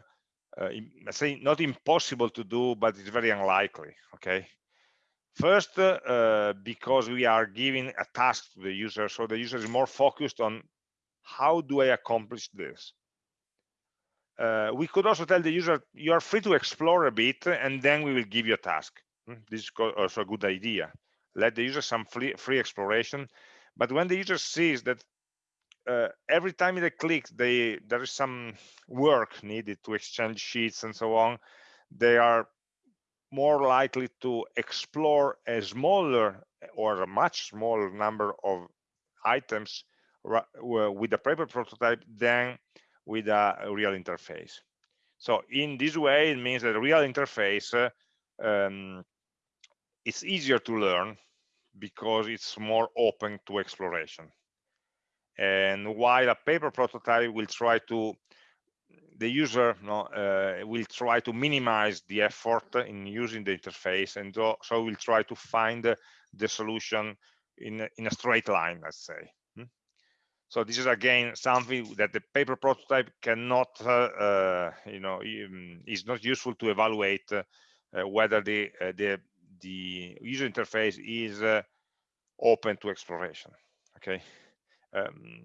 uh, say, not impossible to do, but it's very unlikely, okay? First, uh, because we are giving a task to the user, so the user is more focused on how do I accomplish this? Uh, we could also tell the user, you are free to explore a bit, and then we will give you a task. Hmm, this is also a good idea. Let the user some free, free exploration. But when the user sees that uh, every time they click, they, there is some work needed to exchange sheets and so on, they are more likely to explore a smaller or a much smaller number of items with a paper prototype than with a real interface. So in this way, it means that a real interface uh, um, easier to learn because it's more open to exploration. And while a paper prototype will try to, the user uh, will try to minimize the effort in using the interface, and so, so will try to find the solution in, in a straight line, let's say. So this is again something that the paper prototype cannot, uh, uh, you know, um, is not useful to evaluate uh, whether the the the user interface is open to exploration. Okay. Um,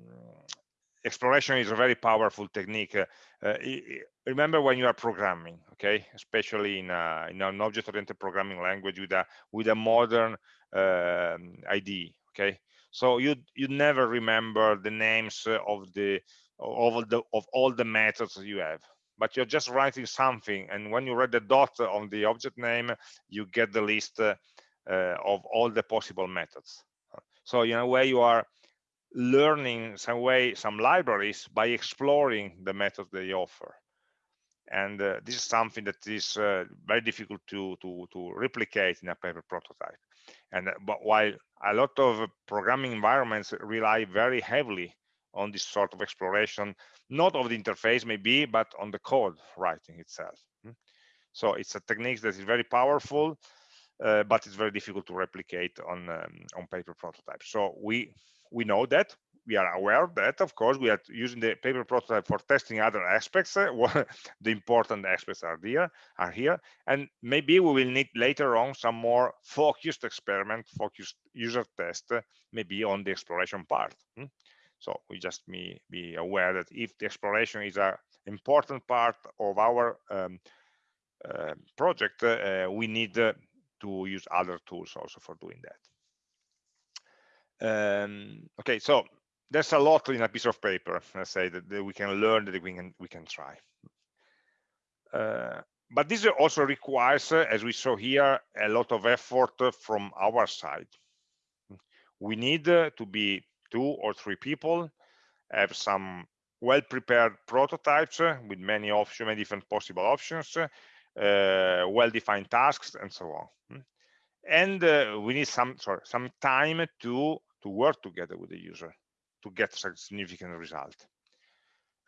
exploration is a very powerful technique. Uh, uh, remember when you are programming, okay, especially in, a, in an object-oriented programming language with a with a modern uh, IDE, okay. So you you never remember the names of the of all the of all the methods you have but you're just writing something and when you read the dot on the object name you get the list uh, uh, of all the possible methods so in a way you are learning some way some libraries by exploring the methods they offer and uh, this is something that is uh, very difficult to to to replicate in a paper prototype and uh, but while a lot of programming environments rely very heavily on this sort of exploration, not of the interface maybe, but on the code writing itself. Hmm? So it's a technique that is very powerful, uh, but it's very difficult to replicate on um, on paper prototypes. So we we know that we are aware that, of course, we are using the paper prototype for testing other aspects. Uh, the important aspects are here, are here, and maybe we will need later on some more focused experiment, focused user test, uh, maybe on the exploration part. Hmm? So we just be, be aware that if the exploration is an important part of our um, uh, project, uh, we need uh, to use other tools also for doing that. Um, okay, so there's a lot in a piece of paper let's say that, that we can learn that we can we can try. Uh, but this also requires as we saw here a lot of effort from our side. We need uh, to be two or three people have some well prepared prototypes uh, with many options many different possible options uh, well defined tasks and so on. And uh, we need some sorry some time to to work together with the user to get such significant result.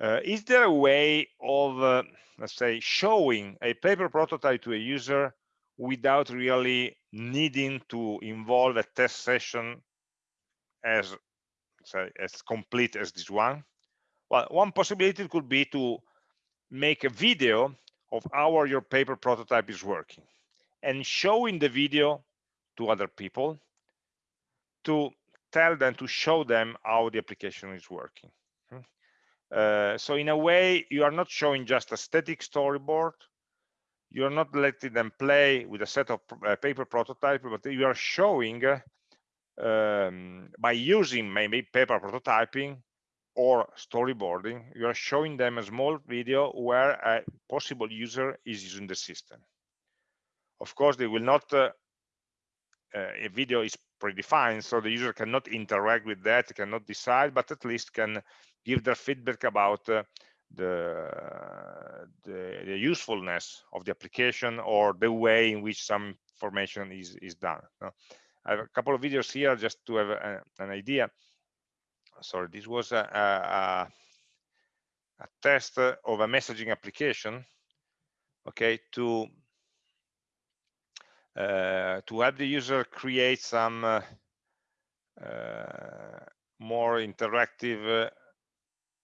Uh, is there a way of, uh, let's say, showing a paper prototype to a user without really needing to involve a test session as, say, as complete as this one? Well, one possibility could be to make a video of how your paper prototype is working and showing the video to other people to tell them to show them how the application is working. Hmm. uh, so in a way you are not showing just a static storyboard. You're not letting them play with a set of uh, paper prototype but you are showing um, by using maybe paper prototyping or storyboarding you are showing them a small video where a possible user is using the system. Of course they will not uh, uh, a video is predefined so the user cannot interact with that cannot decide but at least can give their feedback about uh, the, the, the usefulness of the application or the way in which some information is is done i have a couple of videos here just to have a, an idea. Sorry this was a, a, a test of a messaging application okay to to help the user create some uh, uh, more interactive uh,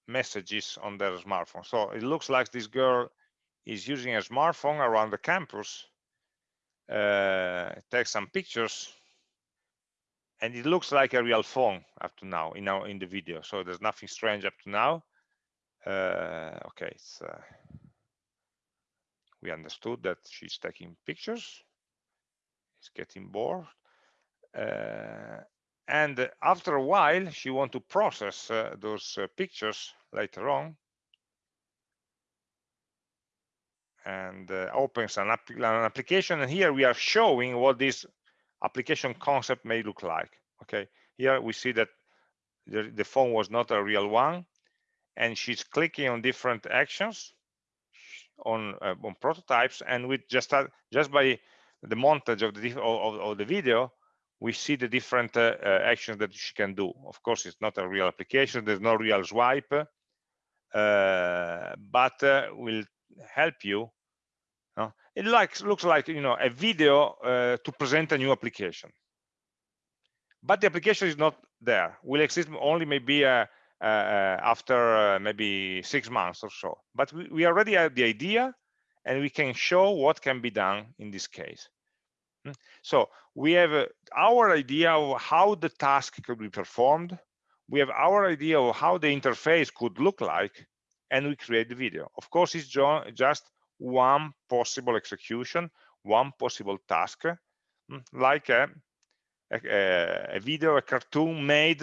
messages on their smartphone. So it looks like this girl is using a smartphone around the campus, uh, takes some pictures, and it looks like a real phone up to now in our in the video. So there's nothing strange up to now. Uh, okay, uh, we understood that she's taking pictures. It's getting bored. Uh, and after a while she want to process uh, those uh, pictures later on and uh, opens an, app an, application and here we are showing what this application concept may look like okay here we see that the, the phone was not a real one and she's clicking on different actions on uh, on prototypes and with just uh, just by the montage of the of, of the video we see the different uh, uh, actions that she can do. Of course, it's not a real application. There's no real swipe, uh, but uh, will help you. Uh, it looks like you know a video uh, to present a new application, but the application is not there. Will exist only maybe after maybe six months or so. But we, we already have the idea, and we can show what can be done in this case. Hmm? So we have uh, our idea of how the task could be performed. We have our idea of how the interface could look like, and we create the video. Of course, it's just one possible execution, one possible task, hmm? like a, a, a video, a cartoon made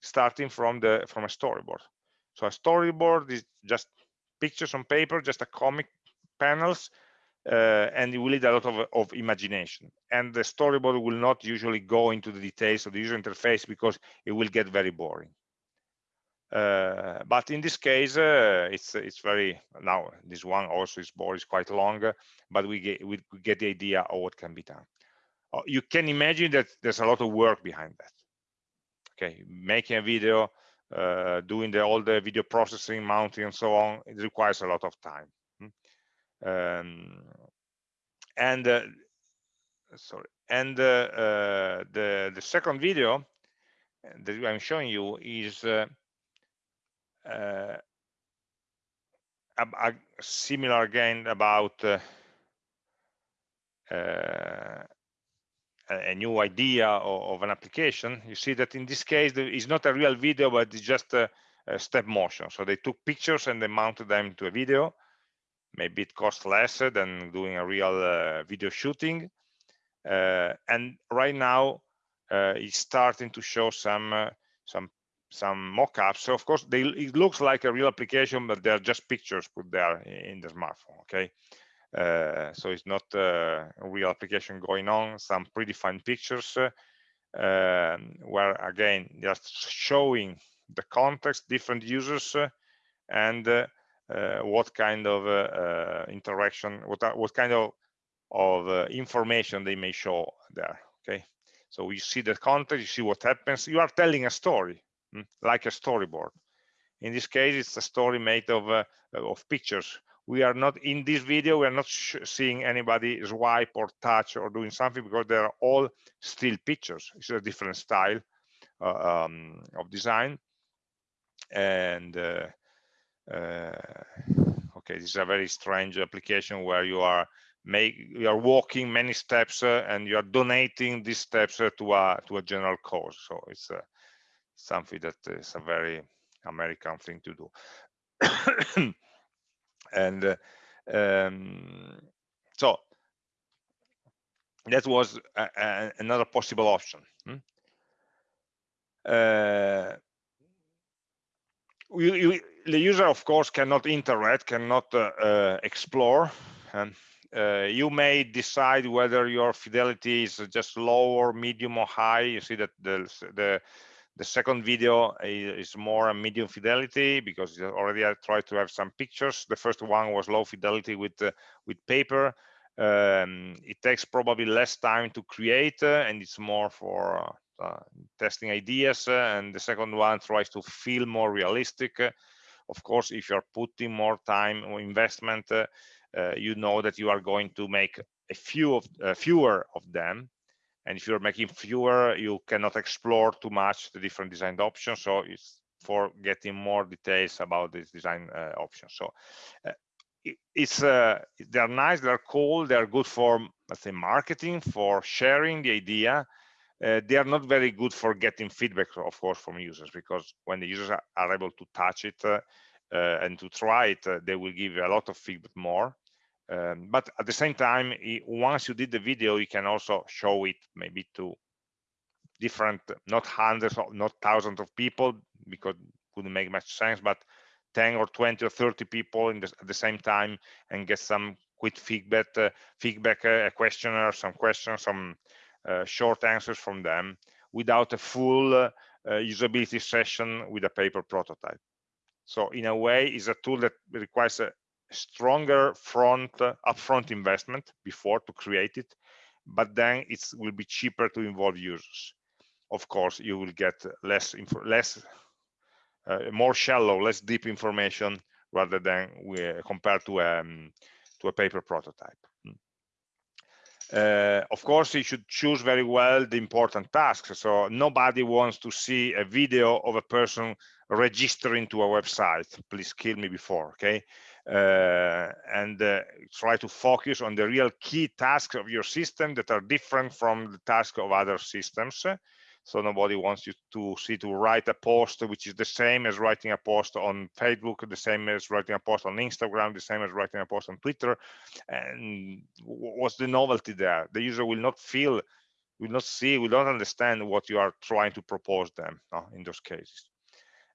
starting from the from a storyboard. So a storyboard is just pictures on paper, just a comic panels uh, and you will need a lot of, of imagination. And the storyboard will not usually go into the details of the user interface because it will get very boring. Uh, but in this case, uh, it's it's very now this one also is board is quite long, but we get we get the idea of what can be done. Uh, you can imagine that there's a lot of work behind that. Okay, making a video, uh, doing the all the video processing, mounting, and so on, it requires a lot of time. Um, and uh, sorry, and uh, the the second video that I'm showing you is uh, uh, a, a similar again about a new idea of, of, an application. You see that in this case, it's not a real video, but it's just a, a step motion. So they took pictures and they mounted them to a video maybe it costs less than doing a real uh, video shooting. Uh, and right now uh, it's starting to show some uh, some some mock-ups. So of course they it looks like a real application but they're just pictures put there in the smartphone okay? Uh, so it's not uh, a real application going on. Some predefined pictures um, where again just showing the context different users and what kind of uh, uh, interaction, what what kind of of information they may show there. Okay, so you see the content, you see what happens. You are telling a story, hmm, like a storyboard. In this case, it's a story made of of pictures we are not in this video we are not seeing anybody swipe or touch or doing something because they're all still pictures it's a different style uh, um, of design and uh, uh, okay this is a very strange application where you are make you are walking many steps uh, and you are donating these steps uh, to a to a general cause. So it's uh, something that is a very american thing to do. And uh, um, so that was a, a, another possible option. Hmm? We, we, the user of course cannot interact cannot uh, uh, explore and uh, you may decide whether your fidelity is just low or medium or high you see that the the the second video is more a medium fidelity because already I tried to have some pictures. The first one was low fidelity with uh, with paper. Um, it takes probably less time to create uh, and it's more for testing ideas. Uh, and the second one tries to feel more realistic. of course, if you're putting more time or investment, uh, uh, you know that you are going to make a few of fewer of them and if you're making fewer you cannot explore too much the different design options so it's for getting more details about this design uh, option so uh, it's uh, they're nice they're cool they're good for let's say marketing for sharing the idea uh, they are not very good for getting feedback of course from users because when the users are, able to touch it uh, uh, and to try it they will give a lot of feedback more. Um, but at the same time once you did the video you can also show it maybe to different not hundreds of not thousands of people because it wouldn't make much sense but 10 or 20 or 30 people the, at the same time and get some quick feedback uh, feedback uh, a questionnaire some questions some uh, short answers from them without a full uh, usability session with a paper prototype. So in a way it's a tool that requires a, stronger front uh, upfront investment before to create it but then it will be cheaper to involve users. Of course you will get less less uh, more shallow less deep information rather than we, uh, compared to um, to a paper prototype. Hmm. Uh, of course you should choose very well the important tasks so nobody wants to see a video of a person registering to a website please kill me before okay uh, and uh, try to focus on the real key tasks of your system that are different from the task of other systems. So nobody wants you to see to write a post which is the same as writing a post on Facebook, the same as writing a post on Instagram, the same as writing a post on Twitter. And what's the novelty there? The user will not feel, will not see, will not understand what you are trying to propose them no, in those cases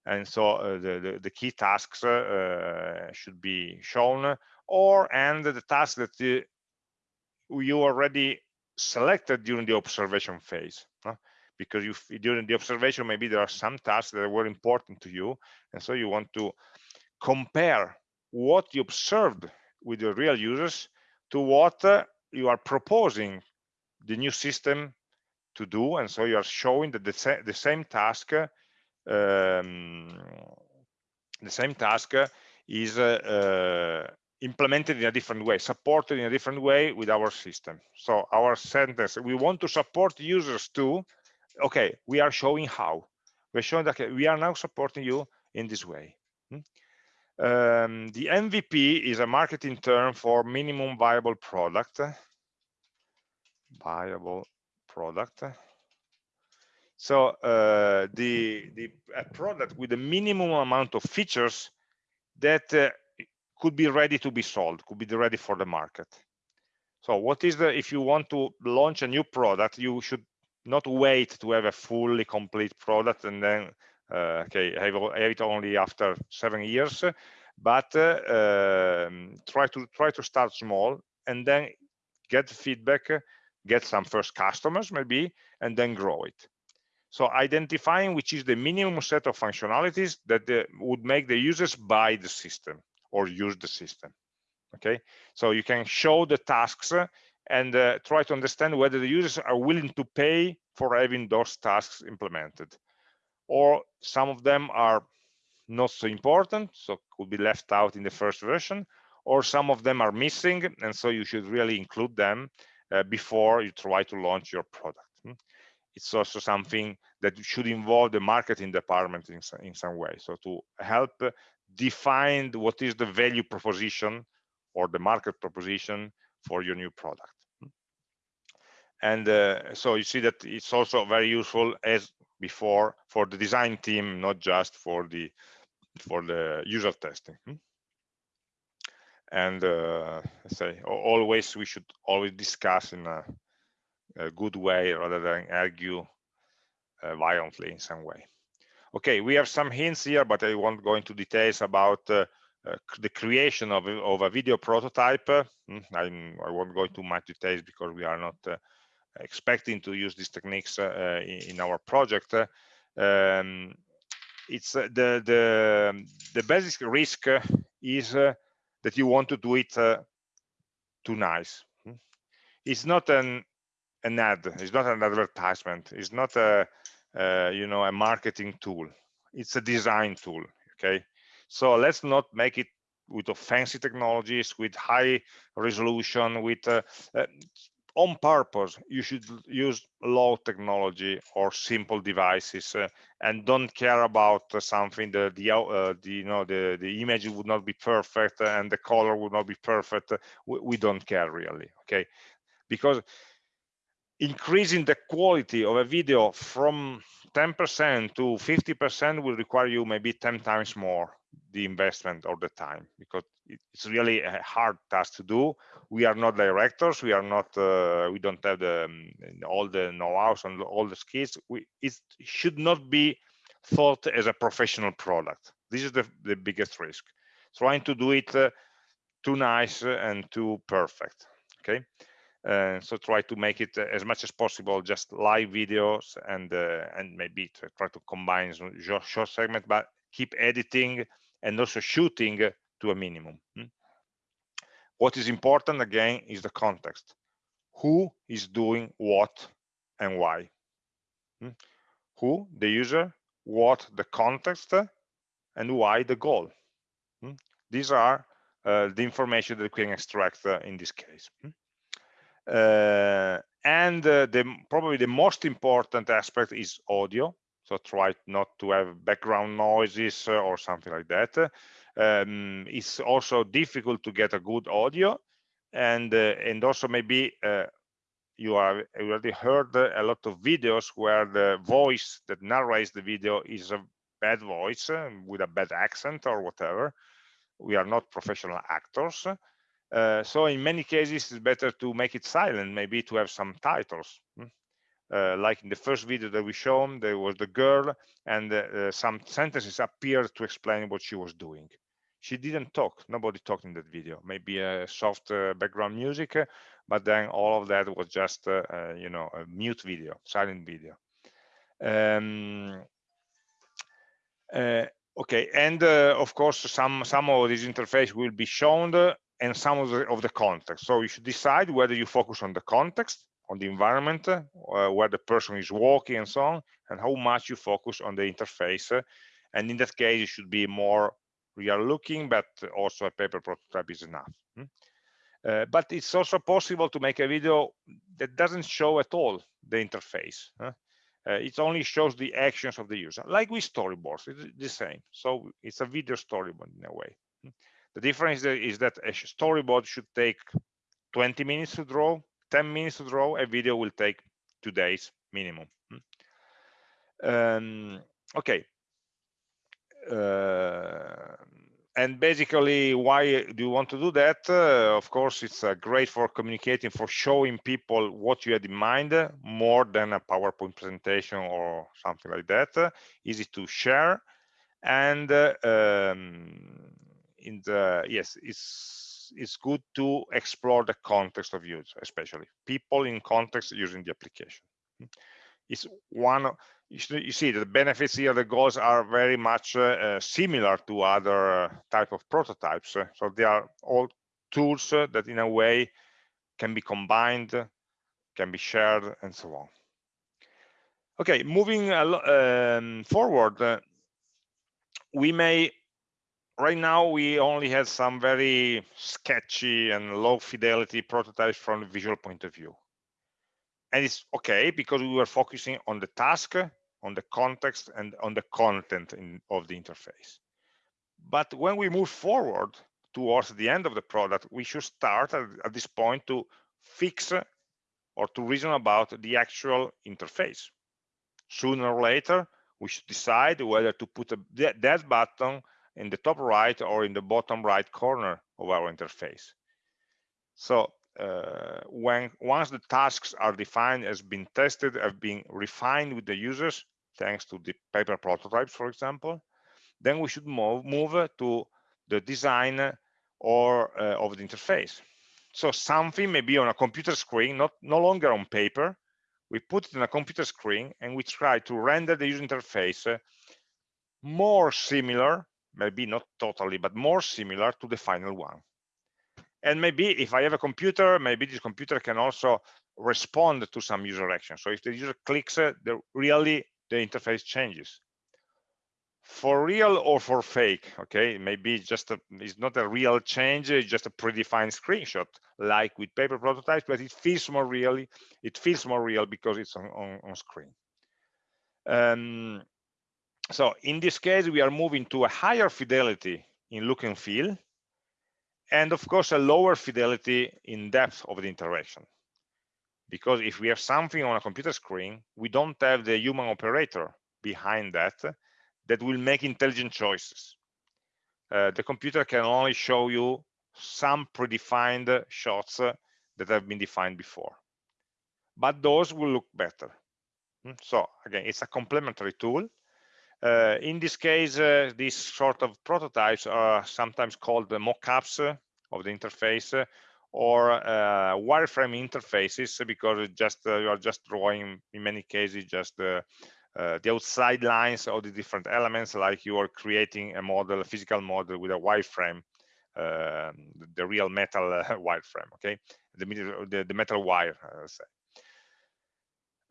and so uh, the, the, the key tasks uh, should be shown or and the tasks that you already selected during the observation phase because you during the observation maybe there are some tasks that were important to you and so you want to compare what you observed with the real users to what uh, you are proposing the new system to do and so you are showing that the, sa the same task um, the same task is uh, uh, implemented in a different way, supported in a different way with our system. So our sentence, we want to support users too. Okay, we are showing how. We're showing that we are now supporting you in this way. Hmm? Um, the MVP is a marketing term for minimum viable product. Viable product. So uh, the the product with a minimum amount of features that uh, could be ready to be sold, could be ready for the market. So what is the if you want to launch a new product, you should not wait to have a fully complete product and then uh, okay have, have, it only after seven years, but uh, um, try to try to start small and then get feedback, get some first customers maybe, and then grow it. So identifying which is the minimum set of functionalities that the, would make the users buy the system or use the system. Okay, so you can show the tasks and uh, try to understand whether the users are willing to pay for having those tasks implemented. Or some of them are not so important, so could be left out in the first version, or some of them are missing, and so you should really include them uh, before you try to launch your product it's also something that should involve the marketing department in, in some way. So to help define what is the value proposition or the market proposition for your new product and uh, so you see that it's also very useful as before for the design team not just for the for the user testing hmm? and uh, say always we should always discuss in a, a good way rather than argue uh, violently in some way okay we have some hints here but i won't go into details about uh, uh, the creation of, of a video prototype hmm, i won't go into much details because we are not uh, expecting to use these techniques uh, in, in, our project um, it's uh, the the the basic risk is that you want to do it too nice. Hmm. it's not an an ad it's not an advertisement it's not a uh, you know a marketing tool. It's a design tool okay? So let's not make it with fancy technologies with high resolution with uh, uh, on purpose you should use low technology or simple devices uh, and don't care about uh, something the the, uh, the, you know the the image would not be perfect and the color would not be perfect we, we don't care really okay? Because increasing the quality of a video from 10% to 50% will require you maybe 10 times more the investment or the time because it's really a hard task to do. We are not directors we are not uh, we don't have the um, all the know-hows and all the skills. We it should not be thought as a professional product. This is the, the biggest risk. Trying to do it uh, too nice and too perfect okay? Uh, so try to make it as much as possible just live videos and uh, and maybe try to combine short segment but keep editing and also shooting to a minimum hmm? what is important again is the context who is doing what and why hmm? who the user what the context and why the goal hmm? these are uh, the information that we can extract uh, in this case uh, and uh, the probably the most important aspect is audio so try not to have background noises uh, or something like that. Um, it's also difficult to get a good audio and uh, and also maybe uh, you have already heard a lot of videos where the voice that narrates the video is a bad voice with a bad accent or whatever. We are not professional actors. Uh, so in many cases, it's better to make it silent, maybe to have some titles. Uh, like in the first video that we shown, there was the girl and uh, some sentences appeared to explain what she was doing. She didn't talk, nobody talked in that video, maybe a soft uh, background music, but then all of that was just, uh, you know, a mute video, silent video. Um, okay, and of course, some, some of this interface will be shown and some of the, of the context. So you should decide whether you focus on the context, on the environment, uh, where the person is walking and so on, and how much you focus on the interface. And in that case, it should be more real looking, but also a paper prototype is enough. Hmm? Uh, but it's also possible to make a video that doesn't show at all the interface. Huh? Uh, it only shows the actions of the user, like with storyboards, it's the same. So it's a video storyboard in a way. Hmm? The difference is that a storyboard should take 20 minutes to draw, 10 minutes to draw, a video will take two days minimum. Um, okay. Uh, and basically, why do you want to do that? Uh, of course, it's uh, great for communicating, for showing people what you had in mind, more than a PowerPoint presentation or something like that. easy to share. And uh, um, in the yes it's it's good to explore the context of use especially people in context using the application. It's one you see the benefits here the goals are very much uh, uh, similar to other uh, type of prototypes so they are all tools uh, that in a way can be combined can be shared and so on. Okay moving um, forward uh, we may right now we only have some very sketchy and low fidelity prototypes from the visual point of view and it's okay because we were focusing on the task on the context and on the content in, of the interface but when we move forward towards the end of the product, we should start at, at this point to fix or to reason about the actual interface. Sooner or later, we should decide whether to put a, that button in the top right or in the bottom right corner of our interface. So uh, when once the tasks are defined, has been tested, have been refined with the users, thanks to the paper prototypes, for example, then we should move, move to the design or uh, of the interface. So something may be on a computer screen, not no longer on paper. We put it in a computer screen and we try to render the user interface uh, more similar, maybe not totally, but more similar to the final one. And maybe if I have a computer, maybe this computer can also respond to some user action. So if the user clicks, uh, the, really the interface changes for real or for fake okay maybe just a, it's not a real change it's just a predefined screenshot like with paper prototypes but it feels more really it feels more real because it's on, on, on screen um, so in this case we are moving to a higher fidelity in look and feel and of course a lower fidelity in depth of the interaction because if we have something on a computer screen we don't have the human operator behind that that will make intelligent choices. Uh, the computer can only show you some predefined shots that have been defined before. But those will look better. Hmm, so again, it's a complementary tool. Uh, in this case, uh, these sort of prototypes are sometimes called the mock-ups uh, of the interface uh, or wireframe interfaces because just you are just drawing in many cases just uh, the outside lines of the different elements, like you are creating a model, a physical model with a wireframe, uh, the real metal uh, wireframe, okay? The, the, the metal wire, uh, say.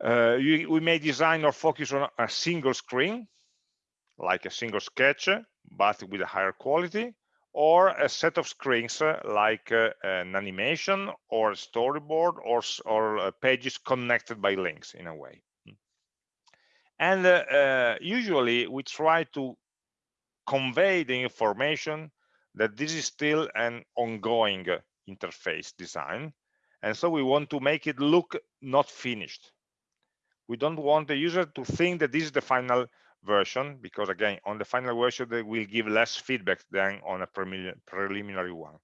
Uh, you, we may design or focus on a single screen, like a single sketch, but with a higher quality, or a set of screens uh, like uh, an animation or a storyboard or, or uh, pages connected by links in a way. And uh, uh, usually we try to convey the information that this is still an ongoing interface design and so we want to make it look not finished. We don't want the user to think that this is the final version because again on the final version they will give less feedback than on a preliminary one.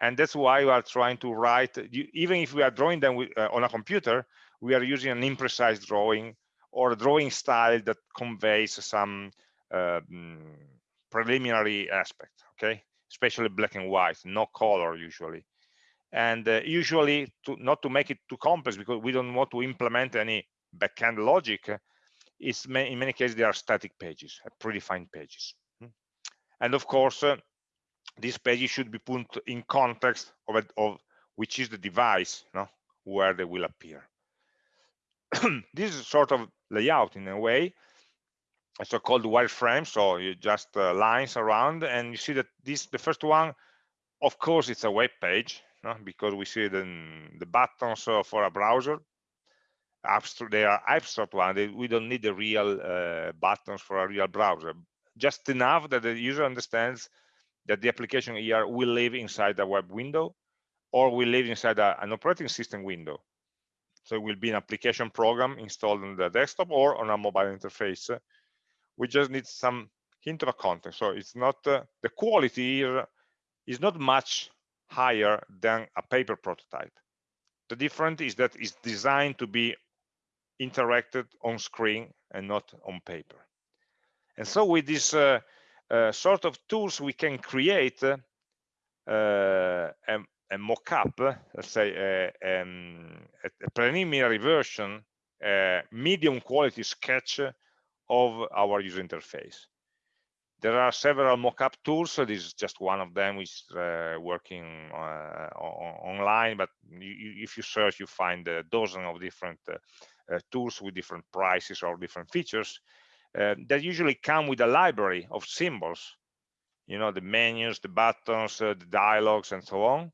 And that's why we are trying to write even if we are drawing them with, uh, on a computer we are using an imprecise drawing or a drawing style that conveys some um, preliminary aspect okay? Especially black and white no color usually. And uh, usually to not to make it too complex because we don't want to implement any backend logic it's in many cases they are static pages uh, predefined pages hmm. and of course uh, these pages should be put in context of, it, of which is the device no, where they will appear this is sort of layout in a way a so-called wireframe so you just uh, lines around and you see that this the first one of course it's a web page no? because we see the, the buttons uh, for a browser abstract they are abstract ones. we don't need the real uh, buttons for a real browser just enough that the user understands that the application here will live inside a web window or will live inside a, an operating system window so it will be an application program installed on the desktop or on a mobile interface. We just need some hint of a context. So it's not uh, the quality here is not much higher than a paper prototype. The difference is that it's designed to be interacted on screen and not on paper. And so with this uh, uh, sort of tools, we can create uh, a, a mock-up, let's say a, um, a, preliminary version, a medium quality sketch of our user interface. There are several mock-up tools. So this is just one of them, which is uh, working uh, online. But you, if you search, you find a dozen of different uh, uh tools with different prices or different features uh, that usually come with a library of symbols. You know, the menus, the buttons, uh, the dialogues, and so on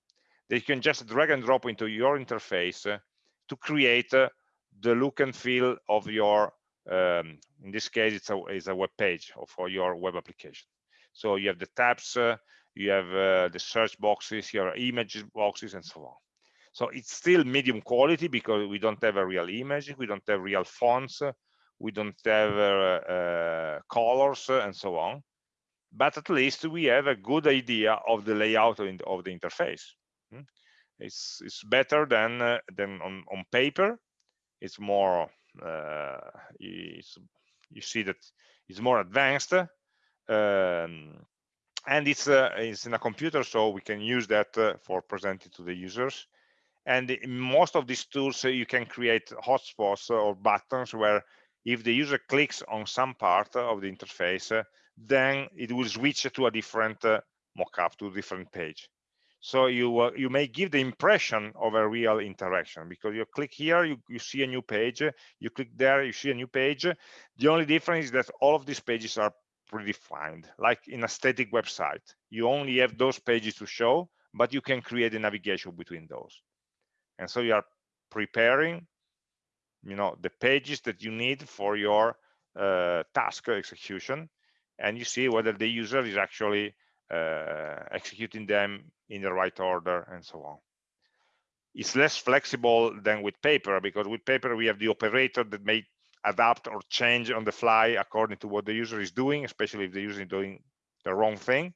that you can just drag and drop into your interface uh, to create uh, the look and feel of your um, in this case it's a, it's a web page for your web application So you have the tabs, uh, you have uh, the search boxes, your image boxes, and so on. So it's still medium quality because we don't have a real image, we don't have real fonts, we don't have uh, uh, colors, and so on. But at least we have a good idea of the layout of the interface. Hmm? It's it's better than uh, than on on paper. It's more uh, it's, you see that it's more advanced. Um, and it's uh, it's in a computer so we can use that uh, for presenting to the users and in most of these tools uh, you can create hotspots or buttons where if the user clicks on some part of the interface uh, then it will switch to a different uh, mockup to a different page. So you uh, you may give the impression of a real interaction because you click here you, you see a new page you click there you see a new page. The only difference is that all of these pages are predefined like in a static website. You only have those pages to show but you can create a navigation between those and so you are preparing you know the pages that you need for your uh, task execution and you see whether the user is actually uh, executing them in the right order and so on it's less flexible than with paper because with paper we have the operator that may adapt or change on the fly according to what the user is doing, especially if the user is doing the wrong thing.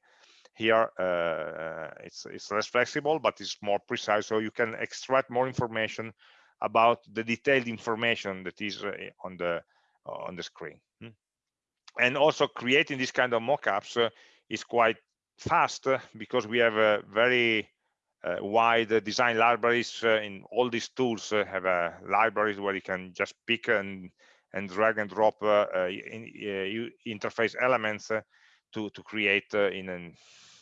Here, uh, it's, it's less flexible, but it's more precise, so you can extract more information about the detailed information that is uh, on the on the screen. Hmm. And also creating this kind of mockups uh, is quite fast uh, because we have a very uh, wide design libraries uh, in all these tools uh, have libraries where you can just pick and and drag and drop uh, uh, in, uh, interface elements to to create in, an,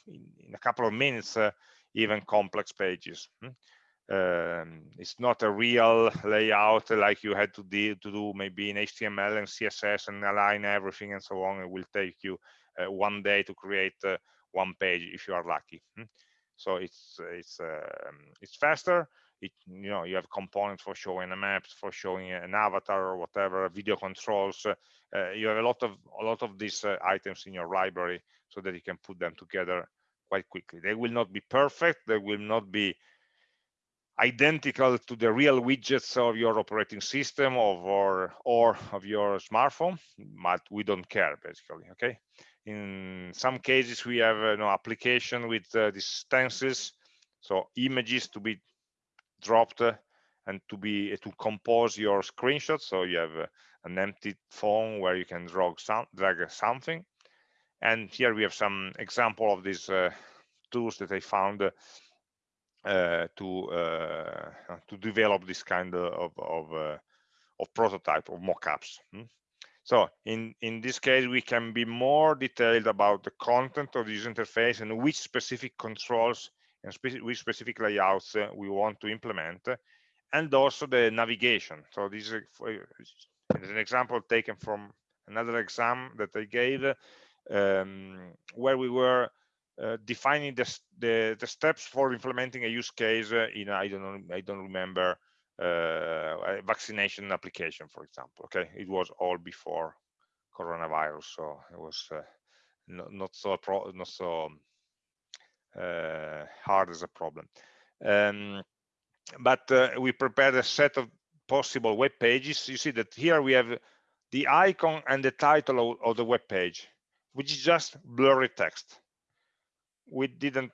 in a couple of minutes even complex pages. Hmm? Um, it's not a real layout like you had to do, to do maybe in HTML and CSS and align everything and so on. It will take you uh, one day to create uh, one page if you are lucky. Hmm? So it's it's um, it's faster it, you know you have components for showing a map for showing an avatar or whatever video controls uh, you have a lot of a lot of these uh, items in your library so that you can put them together quite quickly. They will not be perfect. They will not be identical to the real widgets of your operating system of or or of your smartphone but we don't care basically okay? In some cases we have uh, no application with uh, these stencils so images to be dropped and to be to compose your screenshot so you have uh, an empty phone where you can drag, some, drag something and here we have some example of these uh, tools that I found uh, to uh, to develop this kind of of, uh, of prototype of mockups. Hmm? So in in this case, we can be more detailed about the content of this interface and which specific controls and speci with specific layouts uh, we want to implement, and also the navigation. So this is, an example taken from another exam that I gave, um, where we were uh, defining the, the, the steps for implementing a use case in I don't know I don't remember uh, a vaccination application, for example. Okay, it was all before coronavirus, so it was uh, not, not so not so uh, hard as a problem. Um, but uh, we prepared a set of possible web pages. You see that here we have the icon and the title of, of the web page, which is just blurry text. We didn't,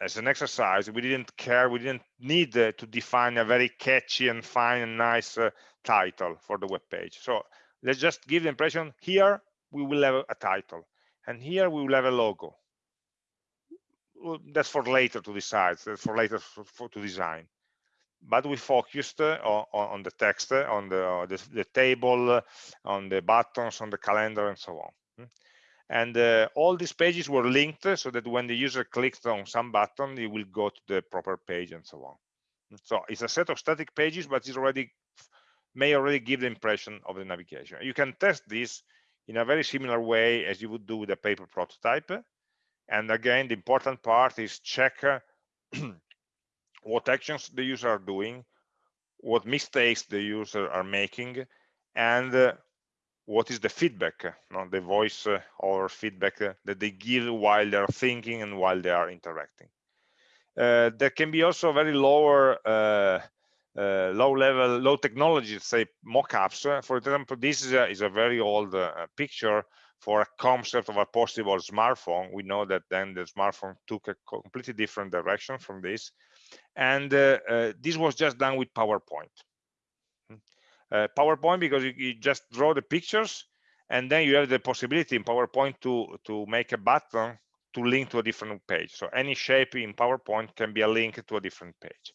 as an exercise, we didn't care, we didn't need uh, to define a very catchy and fine and nice uh, title for the web page. So let's just give the impression here we will have a title and here we will have a logo that's for later to decide, that's for later for, for to design. But we focused uh, on, on, the text, uh, on the, uh, the, the, table, on the buttons, on the calendar, and so on. And uh, all these pages were linked so that when the user clicks on some button, it will go to the proper page and so on. So it's a set of static pages, but it's already may already give the impression of the navigation. You can test this in a very similar way as you would do with a paper prototype. And again, the important part is check uh, what actions the user are doing, what mistakes the user are making, and uh, what is the feedback, uh, the voice uh, or feedback uh, that they give while they're thinking and while they are interacting. Uh, there can be also very lower, uh, uh, low level, low technology, say mock-ups. for example, this is a, is a very old picture for a concept of a possible smartphone. We know that then the smartphone took a completely different direction from this. And this was just done with PowerPoint uh, PowerPoint because you, you, just draw the pictures and then you have the possibility in PowerPoint to, to make a button to link to a different page. So any shape in PowerPoint can be a link to a different page.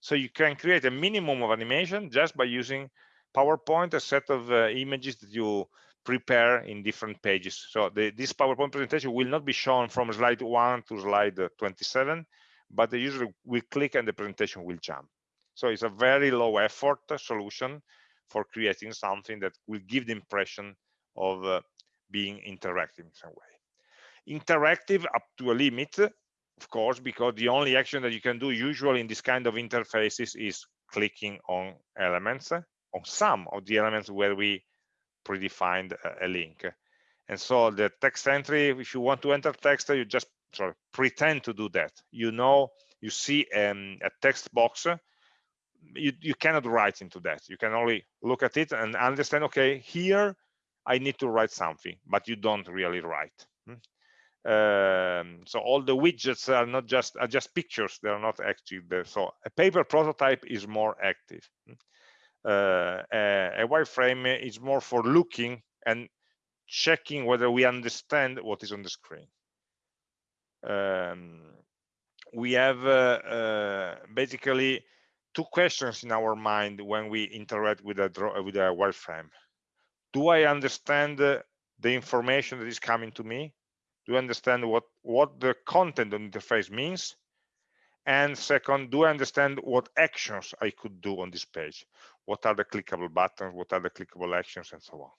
So you can create a minimum of animation just by using PowerPoint, a set of uh, images that you prepare in different pages. So the, this PowerPoint presentation will not be shown from slide 1 to slide 27, but the user will click and the presentation will jump. So it's a very low effort solution for creating something that will give the impression of uh, being interactive in some way. Interactive up to a limit, of course, because the only action that you can do usually in this kind of interfaces is clicking on elements, on some of the elements where we predefined a, a link. And so the text entry, if you want to enter text, you just sorry, pretend to do that. You know, you see um, a text box you, you cannot write into that. You can only look at it and understand, okay, here I need to write something, but you don't really write. Hmm? Um, so all the widgets are not just are just pictures; they are not active. There. So a paper prototype is more active. Hmm? Uh, a, a wireframe is more for looking and checking whether we understand what is on the screen. Um, we have uh, uh, basically two questions in our mind when we interact with a draw, with a wireframe. Do I understand the, the information that is coming to me? Do I understand what what the content of the interface means? And second, do I understand what actions I could do on this page? What are the clickable buttons? What are the clickable actions, and so on?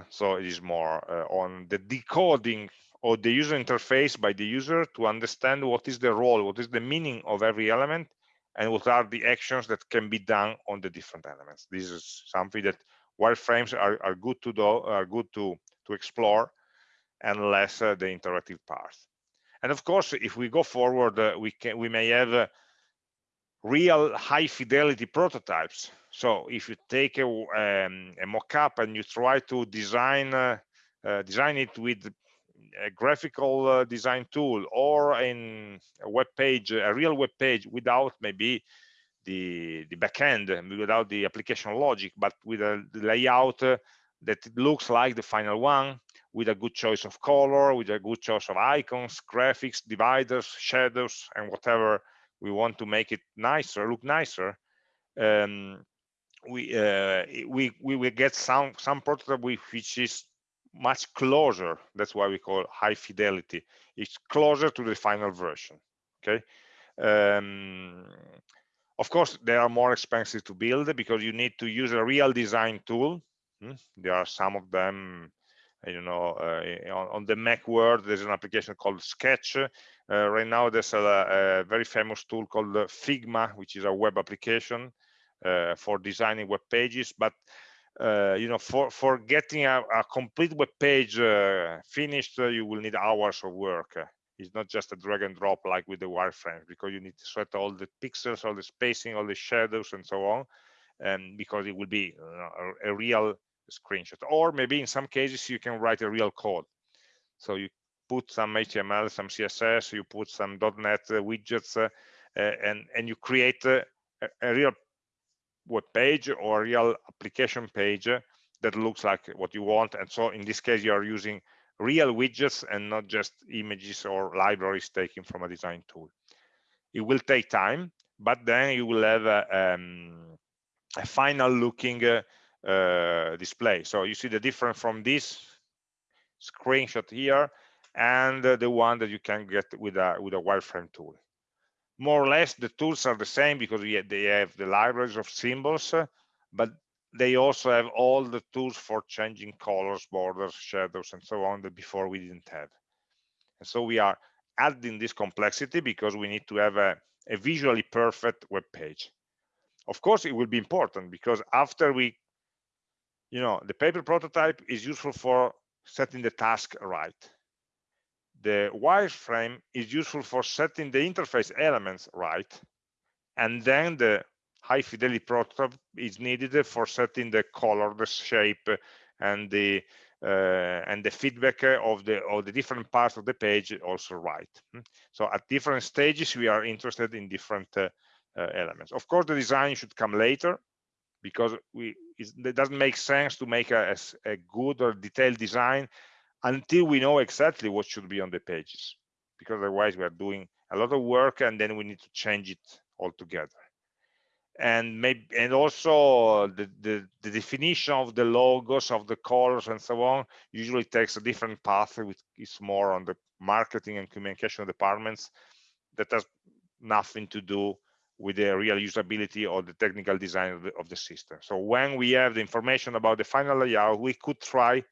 Uh, so it is more uh, on the decoding of the user interface by the user to understand what is the role, what is the meaning of every element, and what are the actions that can be done on the different elements. This is something that wireframes are, are good to do, are good to, to explore and less uh, the interactive part. And of course, if we go forward, uh, we can we may have uh, real high fidelity prototypes. So if you take a, um, a mock-up and you try to design uh, uh, design it with a graphical uh, design tool or in a web page, a real web page without maybe the, the backend, without the application logic, but with a layout uh, that looks like the final one, with a good choice of color, with a good choice of icons, graphics, dividers, shadows, and whatever we want to make it nicer, look nicer. Um, we uh, we we will get some some prototype which is much closer that's why we call high fidelity. It's closer to the final version okay? Um, of course they are more expensive to build because you need to use a real design tool. Hmm? there are some of them you know uh, on, on, the mac world there's an application called sketch. Uh, right now there's a, a, very famous tool called figma which is a web application uh, for designing web pages but uh, you know, for for getting a, a complete web page uh, finished, uh, you will need hours of work. It's not just a drag and drop like with the wireframes because you need to set all the pixels, all the spacing, all the shadows, and so on, and because it will be a, a real screenshot. Or maybe in some cases you can write a real code. So you put some HTML, some CSS, you put some .NET widgets, uh, and and you create a, a real web page or real application page that looks like what you want. And so in this case, you are using real widgets and not just images or libraries taken from a design tool. It will take time, but then you will have a, um, a final looking uh, uh, display. So you see the difference from this screenshot here and uh, the one that you can get with a with a wireframe tool more or less the tools are the same because they have the libraries of symbols, but they also have all the tools for changing colors, borders, shadows, and so on that before we didn't have. And so we are adding this complexity because we need to have a, a visually perfect web page. Of course, it will be important because after we you know, the paper prototype is useful for setting the task right. The wireframe is useful for setting the interface elements right. And then the high fidelity prototype is needed for setting the color, the shape, and the uh, and the feedback of the of the different parts of the page also right. Hmm? So at different stages, we are interested in different uh, uh, elements. Of course, the design should come later because we it doesn't make sense to make a, a good or detailed design until we know exactly what should be on the pages because otherwise we are doing a lot of work and then we need to change it altogether and maybe and also the, the, the definition of the logos of the colors and so on usually takes a different path which is more on the marketing and communication departments that has nothing to do with the real usability or the technical design of the, of the system. So when we have the information about the final layout, we could try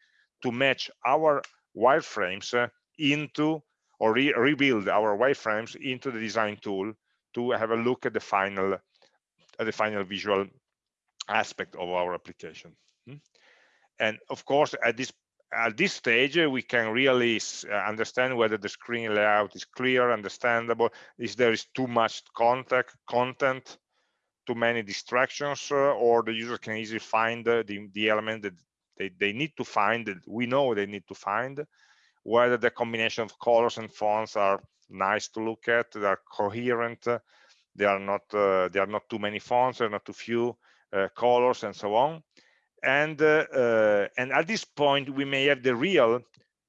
to match our wireframes uh, into or re rebuild our wireframes into the design tool to have a look at the final at the final visual aspect of our application. Hmm? And of course, at this at this stage, we can really uh, understand whether the screen layout is clear, understandable, if there is too much contact, content, too many distractions, uh, or the user can easily find uh, the, the element that they, they need to find, we know they need to find, whether the combination of colors and fonts are nice to look at, they are coherent, they are not uh, there are not too many fonts, there are not too few uh, colors, and so on. And uh, uh, and at this point we may have the real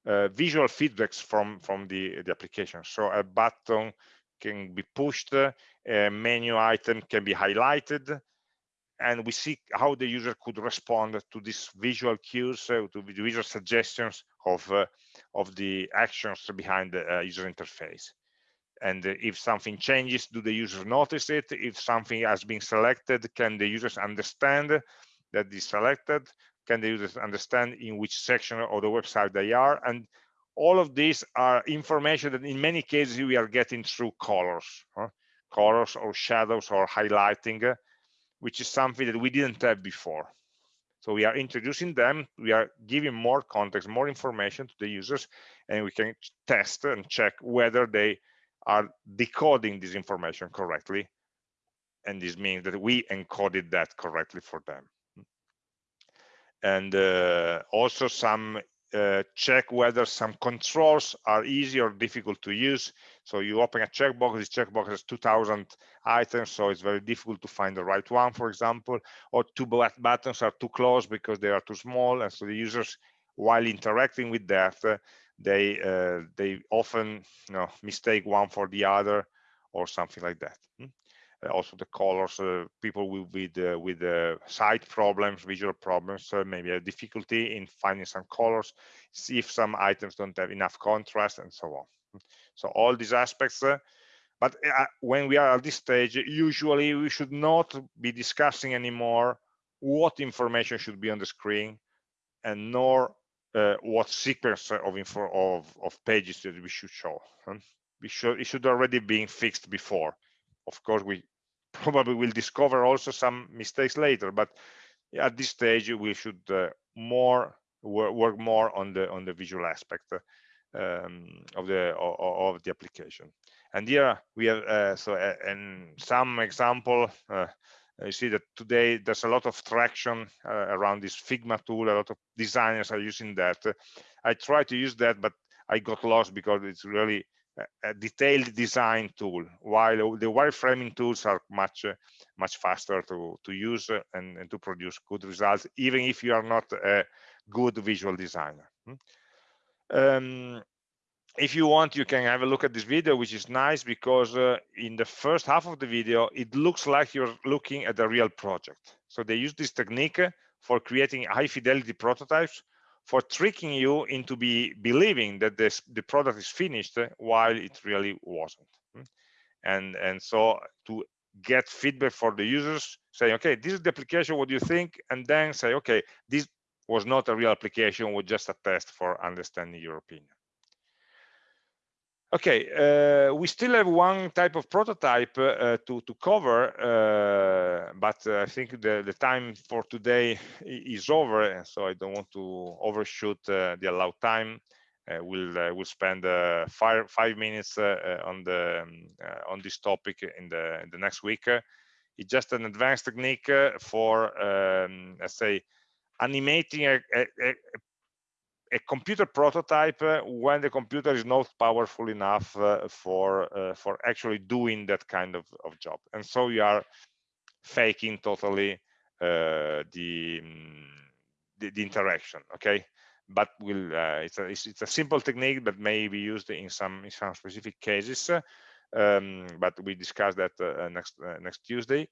uh, visual feedbacks from from the the application. So a button can be pushed a menu item can be highlighted and we see how the user could respond to these visual cues uh, to the visual suggestions of uh, of the actions behind the uh, user interface. And if something changes do the users notice it? If something has been selected can the users understand that is selected? Can the users understand in which section of the website they are? And all of these are information that in many cases we are getting through colors huh? colors or shadows or highlighting uh, which is something that we didn't have before. So we are introducing them we are giving more context more information to the users and we can test and check whether they are decoding this information correctly. And this means that we encoded that correctly for them. And uh, also some uh, check whether some controls are easy or difficult to use. So you open a checkbox, this checkbox has 2000 items, so it's very difficult to find the right one, for example, or two buttons are too close because they are too small. And so the users, while interacting with that, uh, they uh, they often you know, mistake one for the other or something like that. Hmm? Uh, also the colors uh, people with with, uh, with sight problems visual problems maybe a difficulty in finding some colors see if some items don't have enough contrast and so on so all these aspects but when we are at this stage usually we should not be discussing anymore what information should be on the screen and nor uh, what sequence of info of, of pages that we should show. We should it should already been fixed before of course we probably will discover also some mistakes later but at this stage we should uh, more work more on the on the visual aspect um, of the of, of, the application. And here we have uh, so uh, and some example uh, you see that today there's a lot of traction uh, around this figma tool a lot of designers are using that. I try to use that but i got lost because it's really a detailed design tool while the wireframing tools are much much faster to to use and, and, to produce good results even if you are not a good visual designer hmm? um, if you want you can have a look at this video which is nice because uh, in the first half of the video it looks like you're looking at a real project so they use this technique for creating high fidelity prototypes for tricking you into be believing that this the product is finished while it really wasn't. Hmm? and and so to get feedback for the users say okay this is the application what do you think? And then say okay this was not a real application was just a test for understanding your opinion Okay, uh, we still have one type of prototype uh, to, to cover, uh, but uh, I think the, the time for today is over, and so I don't want to overshoot uh, the allowed time. Uh, we'll we'll spend five five minutes on the um, on this topic in the in the next week. it's just an advanced technique for um, let's say animating a, a, a computer prototype uh, when the computer is not powerful enough uh, for uh, for actually doing that kind of, of job. And so you are faking totally uh, the, um, the, the interaction okay? But will uh, it's a it's, it's, a simple technique that may be used in some in some specific cases um, but we discuss that uh, next next tuesday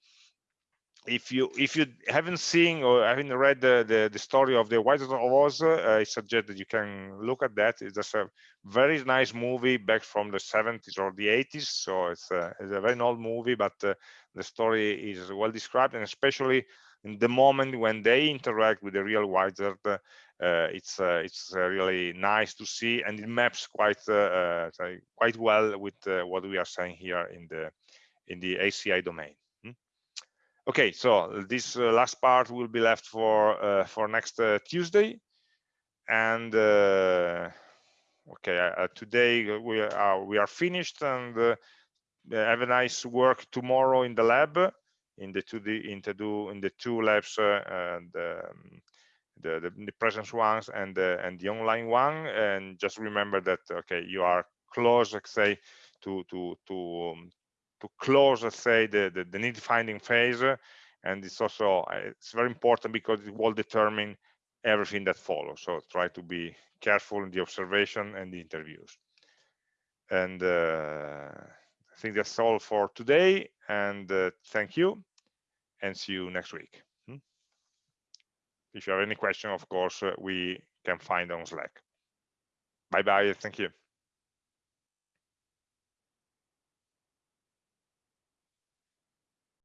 if you if you haven't seen or haven't read the the, the story of the Wizard of Oz, uh, I suggest that you can look at that. It's just a very nice movie back from the 70s or the 80s. So it's a, it's a very old movie, but uh, the story is well described, and especially in the moment when they interact with the real wizard, uh, it's uh, it's uh, really nice to see, and it maps quite uh, quite well with what we are saying here in the in the HCI domain. Okay, so this uh, last part will be left for uh, for next uh, Tuesday, and uh, okay, uh, today we are we are finished, and uh, have a nice work tomorrow in the lab, in the two the in the two in the two labs, and um, the, the, the presence ones and the and the online one, and just remember that okay, you are close, let's say, to to to um, to close, let's say, the, the, the need finding phase. And it's also, uh, it's very important because it will determine everything that follows. So try to be careful in the observation and the interviews. And uh, I think that's all for today. And uh, thank you and see you next week. Hmm? If you have any question, of course, uh, we can find on Slack. Bye-bye. Thank you.